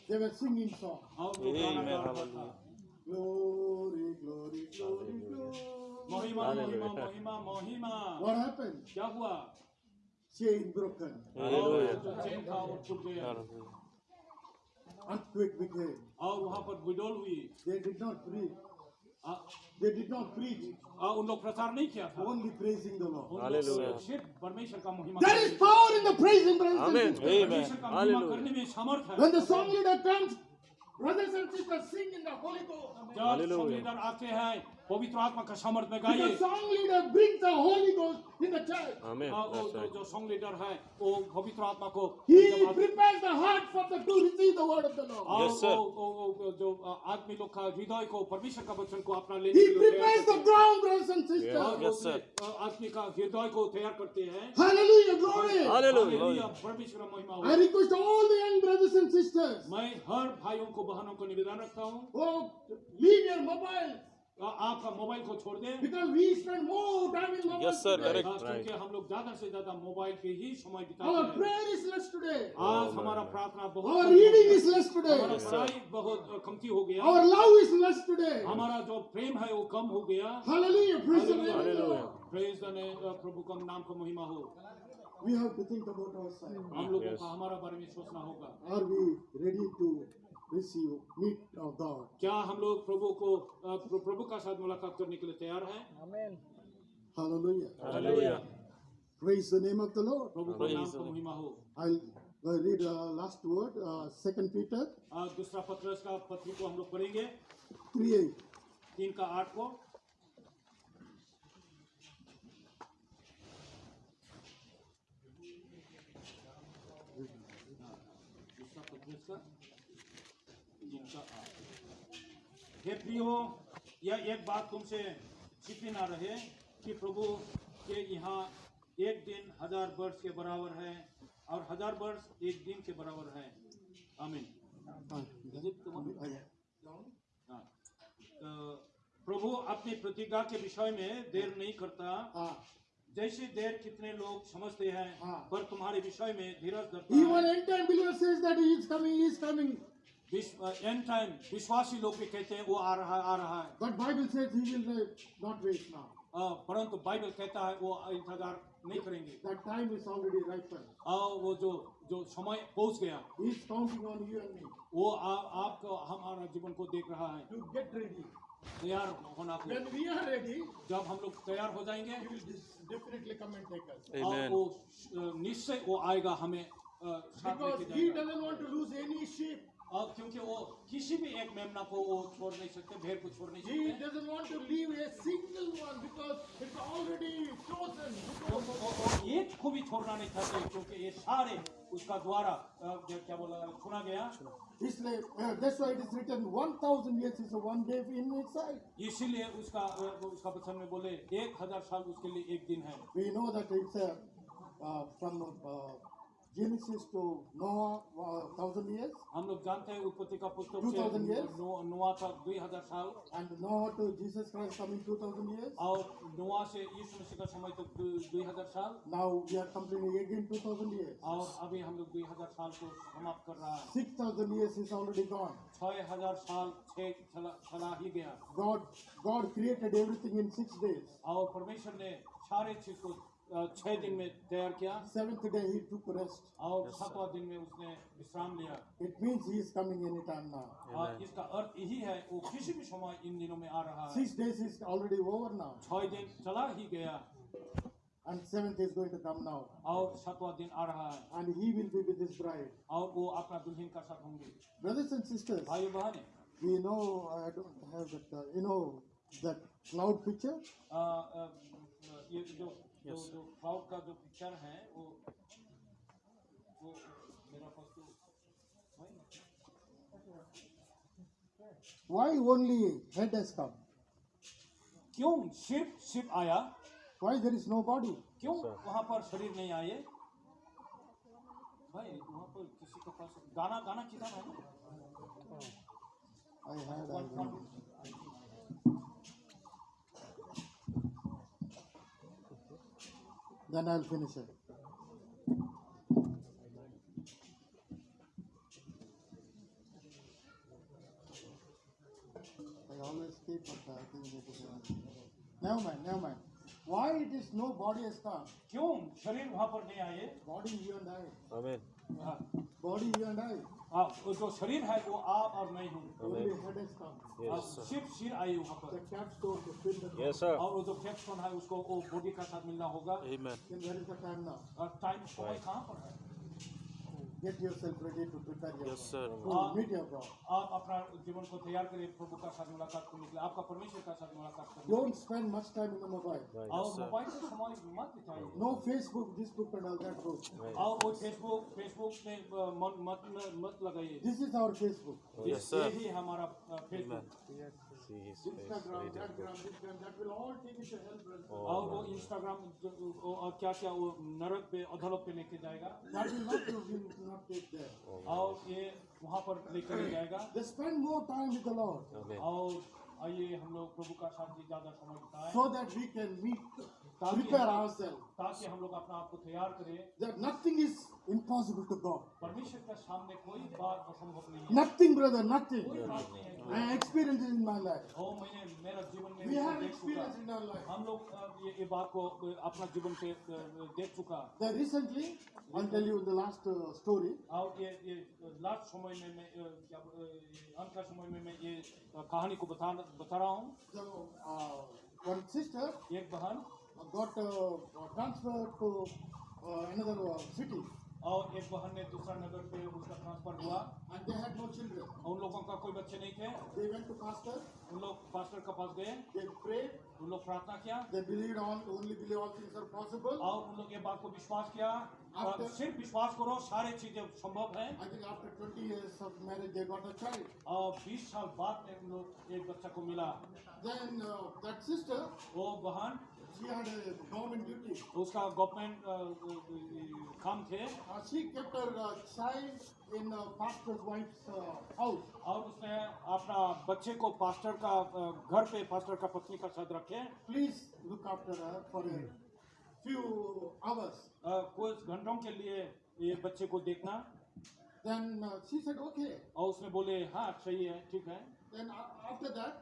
They were singing song. और वो गाना Amen, गा रहा था hallelujah. Glory, glory, glory, glory. महिमा महिमा Hallelujah. महिमा महिमा What happened? क्या हुआ Chain broken. और Hallelujah. जो चेन था वो टूट गया Hallelujah. Earthquake became. और वहाँ पर विडोल हुई They did not preach. Uh- They did not preach. आ, उन लोग प्रचार नहीं किया था Only praising the Lord. उन Hallelujah. लोग सिर्फ परमेश्वर का महिमा There is power in the praising, brothers and Amen. sisters. Amen. परमेश्वर का महिमा Hallelujah. करने में समर्थ है When the song leader comes, brothers and sisters sing in the Holy Ghost. जब Hallelujah. संगीतर आते हैं पवित्र आत्मा का सामर्थ्य गाइए song leader bring the holy ghost in the church आमेन जो सॉन्ग लीडर है वो पवित्र आत्मा को ही prepares the heart for the to receive the word of the Lord yes sir जो आदमी लोग का हृदय को परमेश्वर का वचन को अपना लेने के लिए ही। Prepares the ground brothers and sisters yes sir आदमी का हृदय को तैयार करते हैं। हाँ, हालेलुया ग्लोरी हालेलुया परमेश्वर का महिमा हो। I request all the young brothers and sisters मैं हर भाइयों को बहनों को निवेदन रखता हूँ। ओ लीव योर मोबाइल तो आपका मोबाइल को छोड़ दें। बिकॉज़ यस सर करेक्ट क्योंकि हम लोग ज़्यादा से ज़्यादा मोबाइल पे ही समय बिताते हैं। आज हमारा प्रार्थना बहुत बहुत कमती हो गया। हमारा जो प्रेम है वो कम हो गया। uh, प्रभु का नाम को महिमा हो। हम लोगों का हमारा बारे में सोचना होगा। Receive, meet our God? क्या हम लोग प्रभु को प्रभु का साथ मुलाकात करने के लिए तैयार हैं Hallelujah. Hallelujah. Praise the name of the Lord. प्रभु का नाम the का महिमा हो I'll uh, read uh, last word, uh, Second Peter अ, दूसरा पत्रस का पत्री को हम लोग पढ़ेंगे 3 8. तीन का आठ को दूसरा पत्रस का तीन का आठ हे यह एक बात तुमसे छिपी ना रहे कि प्रभु के यहाँ एक दिन हज़ार वर्ष के बराबर है और हज़ार वर्ष एक दिन के बराबर है आमीन. हाँ। तो प्रभु अपनी प्रतिज्ञा के विषय में देर नहीं करता Uh, जैसे देर कितने लोग समझते हैं हाँ। पर तुम्हारे विषय में धीरज धरता है end time विश्वासी लोग भी कहते हैं वो आ रहा है आ रहा है But Bible says he will uh, not wait now. परंतु बाइबल कहता है वो इंतज़ार नहीं करेंगे That time is already ripened. और वो जो जो समय पहुँच गया He is counting on you and me वो आ, आपको हमारा जीवन को देख रहा है to get ready. तैयार होना When we are ready, जब हम लोग तैयार हो जाएँगे he will definitely come and take us. और. वो निश्चय वो आएगा हमें Because he doesn't want to lose any sheep. और क्योंकि वो किसी भी एक मेमना को वो छोड़ नहीं सकते भेड़ को छोड़ नहीं सकते He doesn't want to leave a single one because it's already chosen. वो- एक को भी छोड़ना नहीं चाहते क्योंकि ये सारे उसका द्वारा क्या बोला सुना गया इसलिए uh, that's why it is written 1000 years is one day in itself. इसीलिए उसका उसका वचन में बोले एक हज़ार साल उसके लिए एक दिन है We know that it's a, uh, from uh, Genesis to Noah, uh, thousand years, हम लोग जानते हैं उत्पत्ति का पुस्तक 2000 years? से नोआ तक दुई हज़ार साल and Noah to Jesus Christ coming two thousand years. और नोआ से यीशु मसीह का समय तक दु- दुई हज़ार साल Now we are completing again two thousand years. और अभी हम लोग दुई हज़ार साल को समाप्त कर रहा है Six thousand years is already gone. छह हज़ार साल छह चला, ही गया God, God created everything in six days. और परमेश्वर ने सारे चीज़ को अ, छह दिन में तैयार किया Seventh day He took rest. और सातवां दिन में उसने विश्राम लिया It means He is coming anytime now. और इसका अर्थ यही है वो किसी भी समय इन दिनों में आ रहा है Six days is already over now, छह दिन चला ही गया and seventh is going to come now, और सातवां दिन आ रहा है and He will be with His bride. और वो अपना दुल्हन का साथ होंगे Brothers and sisters, भाई बहन we know I don't have that. Uh, you know that cloud picture. Uh, uh, uh, ये जो जो जो क्लाउड का जो पिक्चर है वो वो मेरा पास तो Why only head has come? क्यों सिर्फ़ सिर्फ़ आया Why there is no body? क्यों वहाँ पर शरीर नहीं आए भाई वहाँ पर किसी के पास गाना गाना किधर है I had. I remember. Then I'll finish it. I always keep up I thing. it uh, Never mind, never mind. Why it is no body has come? क्यों शरीर वहाँ पर नहीं आए Body you and I. Amen. Body हाँ, हाँ जो शरीर है वो आप और मैं हूँ। हाँ, और जो फैक्स है उसको बॉडी का साथ मिलना होगा। टाइम हाँ, कहाँ पर है? Get yourself ready to prepare Yes, yourself. sir. To meet your God. आप अपना जीवन को तैयार करें प्रभु का साथ मुलाकात करने के लिए आपका परमेश्वर का साथ मुलाकात करने Don't spend much time in the mobile. Right. और Yes. मोबाइल से समय मत बिताइए No Facebook, this book and all that book. और वो फेसबुक फेसबुक में अ, मत मत लगाइए This is our Facebook. Yes, sir. यही हमारा अ, Facebook See his face. Instagram, Very that, difficult. Instagram, that will all hell, brother. और वो इंस्टाग्राम और क्या क्या वो नरक पे अधलोक पे लेके जाएगा That will not, will not take there. और ये वहाँ पर लेकर जाएगा They spend more time with the Lord. और आइए हम लोग प्रभु का साथ ज़्यादा समय बिताएँ so that we can meet, prepare ourselves. ताकि हम लोग अपना आप को तैयार करें That nothing is impossible to God. परमेश्वर के सामने कोई बात असंभव नहीं है Nothing, brother, nothing. है I experienced it in my life. ओ मैंने मेरा जीवन में We have experienced in our life. हम लोग ये, ये बात को अपना जीवन से देख चुका That recently, I'll tell you the last uh, story. और ये ये लास्ट समय में मैं अ, अ, अंत का समय में मैं ये अ, कहानी को बता बता रहा हूँ uh, one sister एक बहन got uh, transferred to uh, another और एक बहन ने दूसरा नगर पे उसका ट्रांसफ़र हुआ। And they had no children उन लोगों का कोई बच्चे नहीं थे। दे वेंट टू पास्टर उन लोग पास्टर के पास गए। दे प्रेड उन लोग प्रार्थना किया। They believe on only believe on things are possible और उन लोग ये बात को विश्वास किया। After, सिर्फ़ विश्वास करो सारे चीज़ें संभव है। I think after 20 years of marriage they got a child और 20 साल बाद एक लोग एक बच्चा को मिला। देन दैट सिस्टर वो बहन she had a government duty. उसका गवर्नमेंट काम थे Uh, she kept her uh, child in uh, pastor's wife's uh, house. और उसने अपना बच्चे को पास्टर का अ, घर पे पास्टर का पत्नी का साथ रखे Please look after her for a few hours. अ, कुछ घंटों के लिए ये बच्चे को देखना Then uh, she said, okay. और उसने बोले हाँ सही है ठीक है Then a- after that,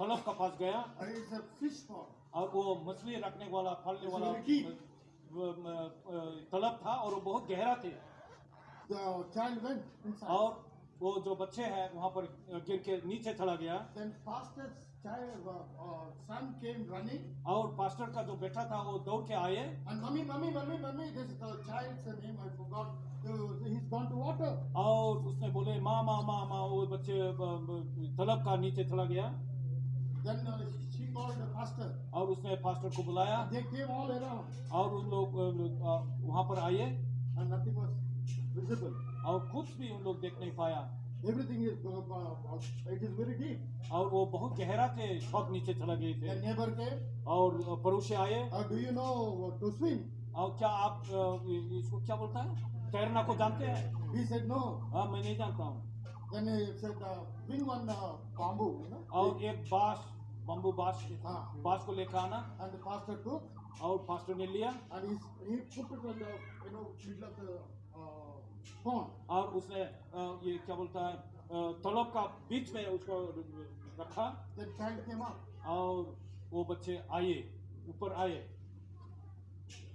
फलों का पास गया। और वो मछली रखने वाला फलने वाला तलब था और वो बहुत गहरा थे। और वो जो बच्चे हैं वहाँ पर गिर के नीचे चला गया। और पास्टर का जो बेटा था वो दौड़ के आए। और उसने बोले माँ माँ माँ माँ वो बच्चे तलब का नीचे चला गया। और उसने पास्टर को बुलाया। और उन लोग वहाँ पर आए। और कुछ भी उन लोग देख नहीं पाया। Everything is it is very deep. और वो बहुत गहरा थे बहुत नीचे चला गए थे। नेबर के और पड़ोसी आए। Do you know to swim और क्या आप इसको क्या बोलता है? तैरना को जानते हैं? He said no. हाँ मैं नहीं जानता हूँ। Bring one uh, bamboo, you know. और एक बाँस बम्बू बाँस हाँ. बाँस को लेकर आना And the pastor took, और पास्टर ने लिया and he's, he put it on the, you know, middle of the uh, pond. और उसने अ, ये क्या बोलता है अ, तलब का बीच में उसको रखा Then child came up, और वो बच्चे आए ऊपर आए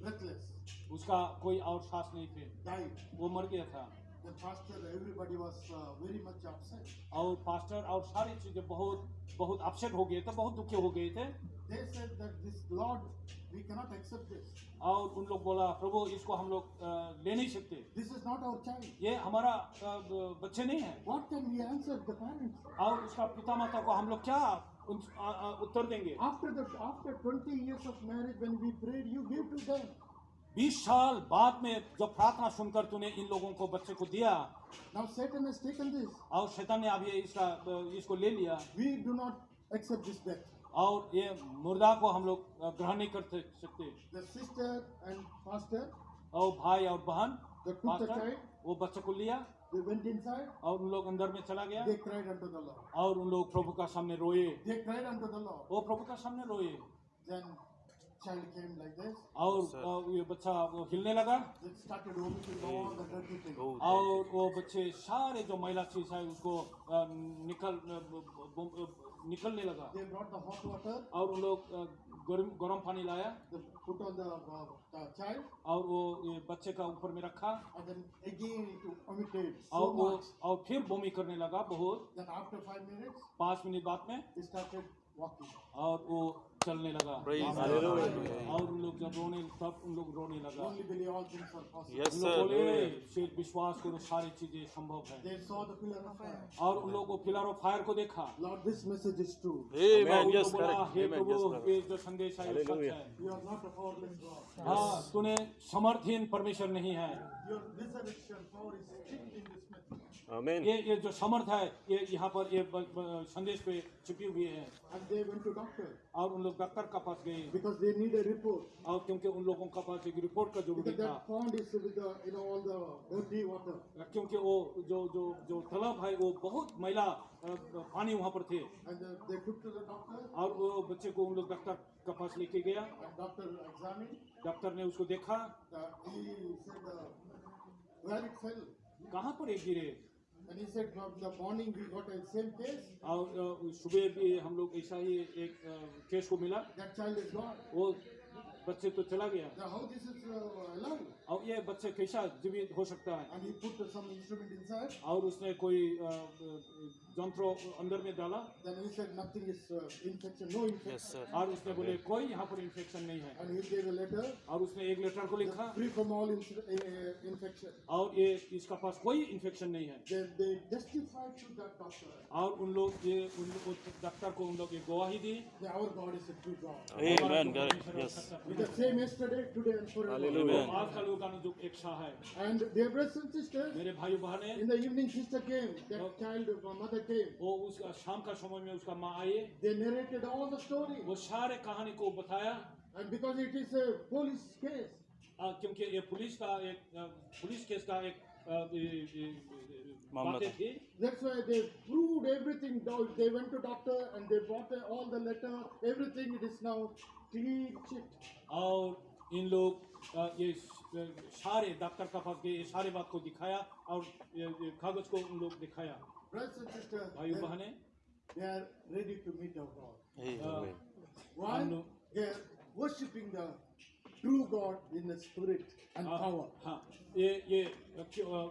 breathless, उसका कोई और सांस नहीं थे died. वो मर गया था The pastor, everybody was uh, very much upset. और पास्टर और सारी चीज़ें बहुत बहुत अपसेट हो गए थे बहुत दुखी हो गए थे They said that this Lord, we cannot accept this. और उन लोग बोला प्रभु इसको हम लोग अ, ले नहीं सकते This is not our child. ये हमारा अ, बच्चे नहीं है What can we answer the parents? और उसका पिता माता को हम लोग क्या अ, अ, उत्तर देंगे After the after 20 years of marriage, when we prayed, you give to them. बीस साल बाद में जब प्रार्थना सुनकर तूने इन लोगों को बच्चे को दिया Now Satan has taken this. और शैतान ने अब ये इसका इसको ले लिया We do not accept this death. और ये मुर्दा को हम लोग ग्रहण नहीं कर सकते The sister and pastor, और भाई और बहन they took the child, वो बच्चे को लिया they went inside, और उन लोग अंदर में चला गया they cried unto the Lord. और उन लोग प्रभु का सामने रोए They cried unto the Lord. वो प्रभु का सामने रोए Then और ये बच्चा वो हिलने लगा। और वो बच्चे सारे जो महिला थी शायद उसको निकल निकलने लगा। और उन लोग गर्म पानी लाया। और वो बच्चे का ऊपर में रखा। और वो और फिर बोमी करने लगा बहुत। पाँच मिनट बाद में और वो चलने लगा। और उन लोग जब रोने तब उन लोग रोने लगा। Yes, विश्वास करो सारी चीज़ें संभव है। और उन लोग को फिलर ऑफ़ फायर को देखा। संदेश हाँ तुम्हें समर्थहीन परमेश्वर नहीं है। Amen. ये ये जो समर्थ है ये यहाँ पर ये संदेश पे छुपी हुई है। और उन लोग डॉक्टर के पास गए। और क्योंकि उन लोगों के पास एक रिपोर्ट का ज़रूरी था। क्योंकि वो जो जो जो तलब है वो बहुत महिला पानी वहाँ पर थे। और वो बच्चे को उन लोग डॉक्टर के पास लेके गया। डॉक्टर ने उसको देखा। कहाँ पर एक गिरे? सुबह भी हम लोग ऐसा ही एक केस को मिला। वो बच्चे तो चला गया। और ये बच्चे कैसा जीवित हो सकता है? और उसने कोई जंत्र अंदर में डाला। Is, uh, infection, no infection. Yes, sir. और उसने बोले कोई यहाँ पर इन्फेक्शन नहीं है। और उसने एक लेटर को लिखा। फ्री फ्रॉम ऑल इन्फेक्शन और ये इसका पास कोई इन्फेक्शन नहीं है। They, they और उन लोग ये उन लो, डॉक्टर को उन लोग ये गवाही दी। तो आज का लोग जो इच्छा है। एंड मेरे भाई बहन in the evening sister came that child mother came. वो उस शाम का समय में उसका माँ आए They narrated all the story. वो सारे कहानी को बताया And because it is a police case, क्योंकि ये पुलिस का एक पुलिस केस का एक मामला था। that's why they proved everything. They went to doctor and they brought uh, all the letter. Everything it is now clean chit. और इन लोग ये सारे डॉक्टर का पास गए ये सारे बात को दिखाया और कागज़ को उन लोग दिखाया brothers and sisters, they, they are ready to meet our God. Why? Uh, they are worshipping the true God in the spirit and हाँ, power. हाँ ये ये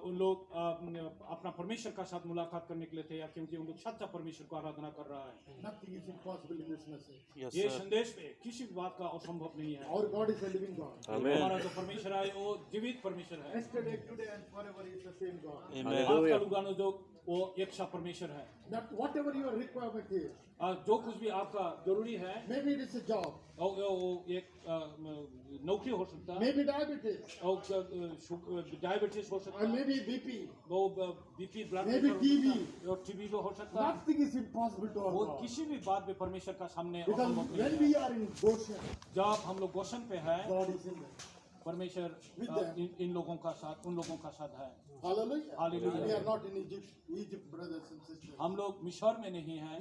उन लोग अपना परमेश्वर का साथ मुलाकात करने के लिए थे या क्योंकि उन लोग सच्चा परमेश्वर को आराधना कर रहा है Nothing is impossible in this message. Yes, ये संदेश में किसी बात का असंभव नहीं है Our God is a living God. Amen. हमारा जो परमेश्वर है वो जीवित परमेश्वर है Yesterday, today, and forever is the same God. Amen. आज का लुगानो जो वो एक सा परमेश्वर है That whatever your requirement is, आ, जो कुछ भी आपका ज़रूरी है may be it is job ओ ओ एक नौकरी हो सकता मे बी डायबिटीज़ ओ डायबिटीज़ हो सकता है। मे बी बीपी वो BP blood may be TB और टीबी जो हो सकता है। नथिंग इज़ इंपॉसिबल टू वो किसी भी बात में परमेश्वर का सामने when we are in Goshen जब हम लोग गोशन पे है परमेश्वर इन, इन लोगों का साथ उन लोगों का साथ है। हम लोग मिशोर में नहीं है।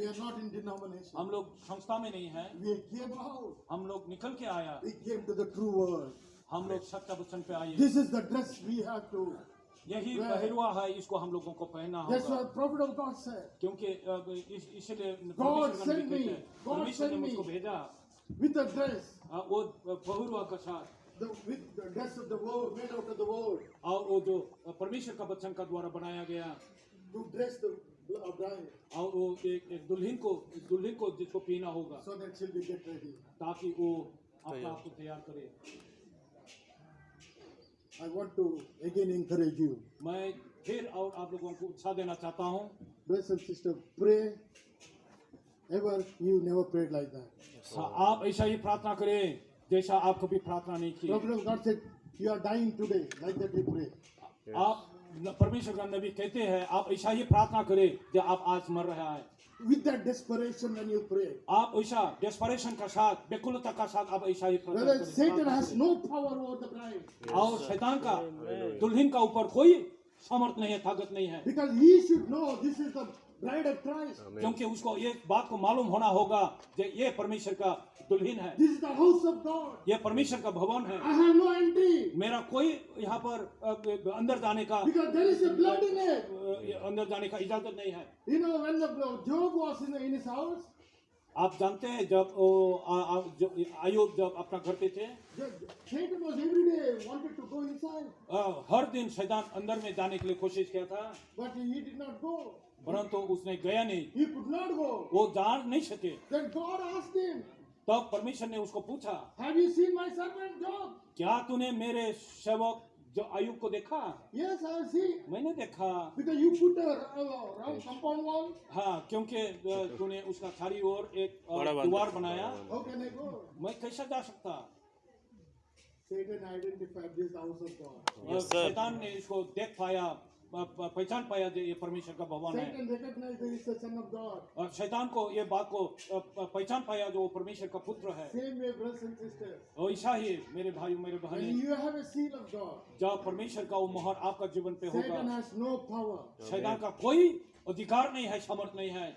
हम लोग संस्था में नहीं है। हम लोग निकल के आया। हम लोग सत्य वचन पे आए। This is the dress we have यही पहरुआ है इसको हम लोगों को पहना होगा। क्योंकि इसलिए भेजा। विद्रेस वो पहरुआ का साथ। परमेश्वर का बच्चन का द्वारा बनाया गया। और वो एक एक दुल्हन को दुल्हन को जिसको पीना होगा। So ताकि वो अपने आप को तैयार करे। I want to again encourage you. मैं फिर और आप लोगों को उत्साह देना चाहता हूँ। Like आप ऐसा ही प्रार्थना करें। जैसा आप कभी प्रार्थना नहीं की like yes. आप परमेश्वर का नबी कहते हैं आप ऐसा ही प्रार्थना करें जो आप आज मर रहे हैं With that desperation when you pray. आप ऐसा desperation का साथ बेकुलता का साथ आप ऐसा ही प्रार्थना करें. Satan has no power over the bride. और शैतान का दुल्हन का ऊपर कोई समर्थ नहीं है ताकत नहीं है. Because he should know this is the bride of Christ क्योंकि उसको ये बात को मालूम होना होगा कि ये परमेश्वर का दुल्हन है। This is the house of God ये परमेश्वर का भवन है। आई हैव नो एंट्री मेरा कोई यहाँ पर अंदर जाने का because there is a blood in it अंदर जाने का इजाज़त नहीं है। You know when the job was in in his आप जानते हैं जब ओ आयुब जब अपना घर पे थे हर दिन शैतान अंदर में जाने के लिए कोशिश किया था। परंतु उसने गया नहीं। वो जान नहीं सके। तब परमेश्वर ने उसको पूछा क्या तूने मेरे सेवक जो आयुक को देखा? Yes, मैंने देखा। हाँ क्योंकि uh, तूने उसका थारी और एक uh, द्वार बनाया। Okay, मैं कैसा जा सकता? Yes, ने इसको देख पाया। पहचान पाया जो ये परमेश्वर का भगवान है। और शैतान को ये बात को पहचान पाया जो परमेश्वर का पुत्र है। और ईसा ही मेरे भाई मेरे बहन। जब परमेश्वर का वो मोहर आपका जीवन पे होगा शैतान का कोई अधिकार नहीं है समर्थ नहीं है।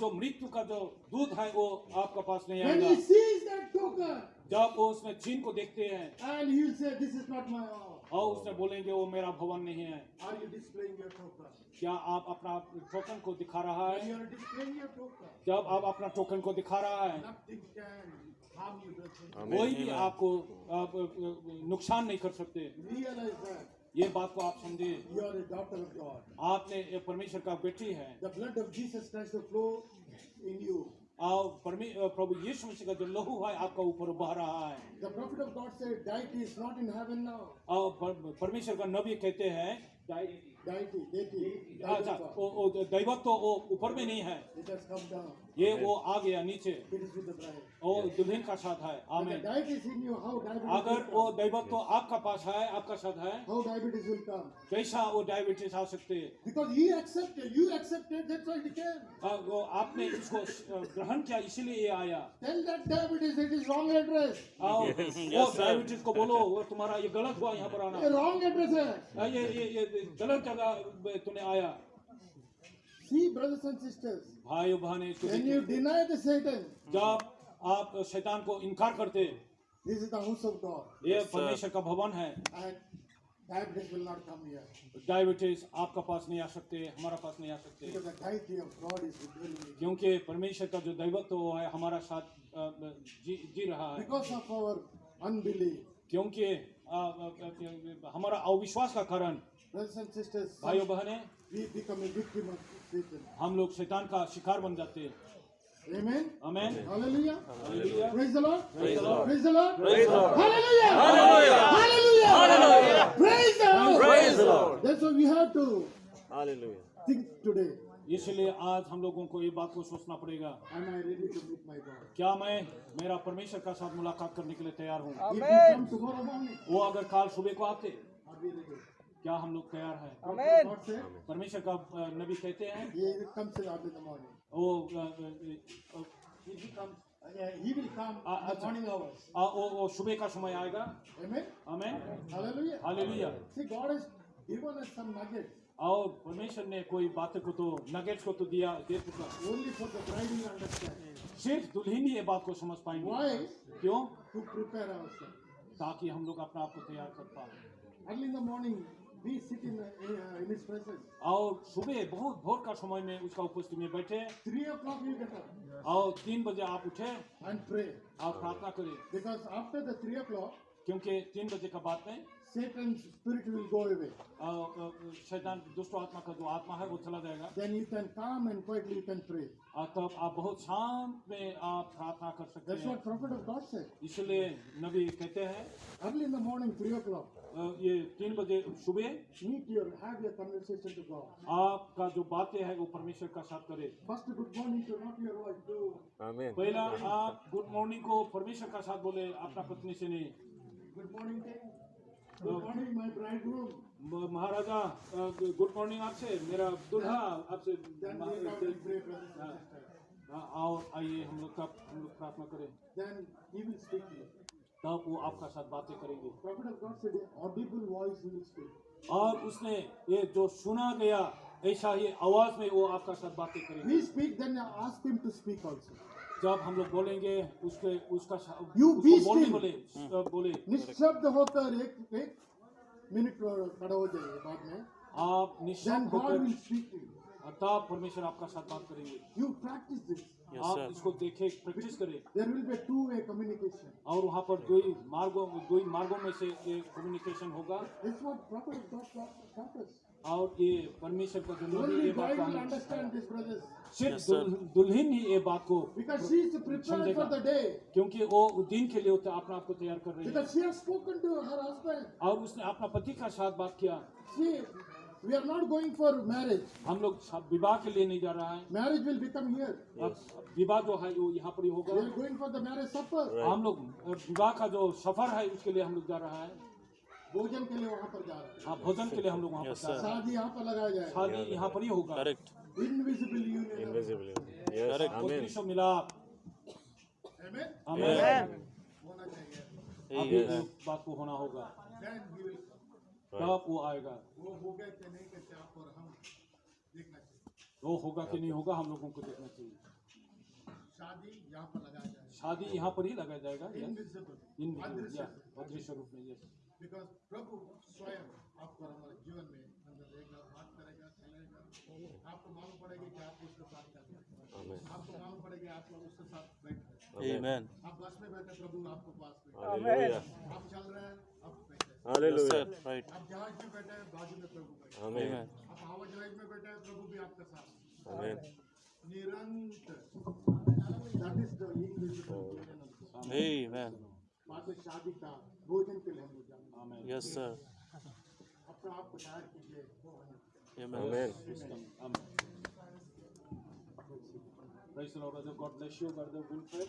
जो मृत्यु का जो दूध है वो आपके पास नहीं आएगा। जब वो उसमें चिन्ह को देखते हैं and he will say, This is not my house. और उसने बोलेंगे वो मेरा भवन नहीं है Are you displaying your token? क्या आप अपना टोकन को दिखा रहा है you are displaying your token, जब आप अपना टोकन को दिखा रहा है nothing can harm you. कोई भी आपको आप, नुकसान नहीं कर सकते Realize that ये बात को आप समझे. आपने परमेश्वर का बेटी है The blood of Jesus Christ will flow in you. और प्रभु यीशु मसीह का जो लहू है आपका ऊपर बह रहा है The prophet of God said, Deity is not in heaven now. और परमेश्वर का नबी कहते हैं Deity, deity, अच्छा deity वो वो दैवत तो वो ऊपर में नहीं है It has come down. ये वो आ गया नीचे। और दुल्हन का साथ है। आमेन अगर वो दैवत तो आपका पास है आपका साथ है कैसा वो डायबिटीज़ आ सकते हैं। आपने इसको *laughs* ग्रहण किया इसीलिए ये आया। डायबिटीज़ *laughs* को बोलो वो तुम्हारा ये गलत हुआ यहाँ पर आना। रॉन्ग एड्रेस है। ये गलत जगह तुम्हें आया। सी ब्रदर्स एंड सिस्टर्स भाई बहने जब आप शैतान को इनकार करते ये परमेश्वर का भवन है। डायबिटीज़ आपका पास नहीं आ सकते हमारा पास नहीं आ सकते। क्योंकि परमेश्वर का जो दैवत्व है हमारा साथ जी, जी रहा है। क्योंकि हमारा अविश्वास का कारण भाइयों बहने हम लोग शैतान का शिकार बन जाते हैं। इसलिए आज हम लोगों को ये बात को सोचना पड़ेगा। क्या मैं मेरा परमेश्वर का साथ मुलाकात करने के लिए तैयार हूँ? वो अगर कल सुबह को आते क्या हम लोग तैयार है? परमेश्वर का नबी कहते हैं। सुबह का समय आएगा। और परमेश्वर ने कोई बातें को तो नगेट को तो दिया दे चुका। सिर्फ़ दुल्हन ये बात को समझ पाएँगे। क्यों? ताकि हम लोग अपना आप को तैयार कर पाए। अर्ली इन द मॉर्निंग और सुबह बहुत भोर का समय में उसका उपस्थिति में बैठे। थ्री ओ क्लॉक बैठा और तीन बजे आप उठे आप प्रार्थना करें। Because after the three o'clock क्योंकि तीन बजे का बाद में Satan's spirit will go away. अ, अ, शैतान दुष्ट आत्मा का जो आत्मा है वो चला जाएगा Then you can calm and quietly you can pray. तब आप बहुत शांत में आप प्रार्थना कर सकते That's हैं what prophet of God said. इसलिए नबी कहते हैं Early in the morning, three o'clock, ये तीन बजे सुबह meet your, have your conversation to God. आपका जो बातें है वो परमेश्वर का साथ करे First, good morning to not your wife, Amen. पहला आप गुड मॉर्निंग को परमेश्वर का साथ बोले अपना पत्नी से नहीं महाराजा गुड मॉर्निंग आपसे मेरा दूल्हा आपसे. हाँ, आओ आइए हम लोग तब हम लोग प्रार्थना करें. तब वो आपका साथ बातें करेंगे. और उसने ये जो सुना गया ऐसा ही आवाज़ में वो आपका साथ बातें करेंगे. जब हम लोग बोलेंगे उसके उसका उसको be बोलने still. बोले बोले निशब्द होकर एक एक मिनट खड़ा हो जाइए बाद में आप God होकर. तब परमेश्वर आपका साथ बात करेंगे यू प्रैक्टिस. Yes, आप. इसको देखे प्रैक्टिस करें There will be a two-way communication. और वहाँ पर दो ही मार्गों दो ही मार्गों में से ये कम्युनिकेशन होगा God taught taught us. और ये परमेश्वर का जो ये बात bride को will सिर्फ़ Yes, दुल्हन ही ये बात को. क्योंकि वो दिन के लिए अपना आप को तैयार कर रही है. और उसने अपना पति का साथ बात किया we are not going for marriage. हम लोग विवाह के लिए नहीं जा रहा है Marriage will become here. अब विवाह जो है वो यहाँ पर ही होगा We are going for the marriage supper. Right. हम लोग विवाह का जो सफ़र है उसके लिए हम लोग जा रहा है भोजन के लिए वहाँ पर जा रहे हैं हाँ भोजन के लिए हम लोग वहाँ पर हैं शादी यहाँ पर लगाया जाए शादी यहाँ पर ही होगा Correct. Invisible union. Invisible. Yes. Correct. Amen. पत्नी मिलाप Amen. हमें होना चाहिए. अभी Yes. इस बात को होना होगा Then he will. तब वो आएगा वो हो गए कि नहीं कहते आप और हम देखना चाहिए वो होगा कि नहीं होगा हम लोगों को देखना चाहिए शादी यहाँ पर लगाया जाएगा शादी यहाँ पर ही लगाया जाएगा. इनविजिबल इन अदृश्य रूप में yes. बिकॉज़ प्रभु स्वयं आपको हमारे जीवन में अंदर चलेगा आपको मालूम पड़ेगा कि आप उसके साथ हैं Amen. आपको मालूम पड़ेगा आप उसके साथ बैठे हैं आप बस में बैठे प्रभु आपको पास में Hallelujah. आप चल रहे हैं आप बैठे हैं। Sir. Right. आप जहाज़ में बैठे हैं बाजू में प्रभु बैठे हैं। Amen. आप हवा जहाज़ में बैठे हैं प्रभु भी आपके साथ हैं। निरंतर that is the English Amen. बाद शादी का भोजन के लिए Amen. Yes, sir. अपना आप तैयार कीजिए. Amen. Amen. Praise the Lord, brother. God bless you, brother Wilfred.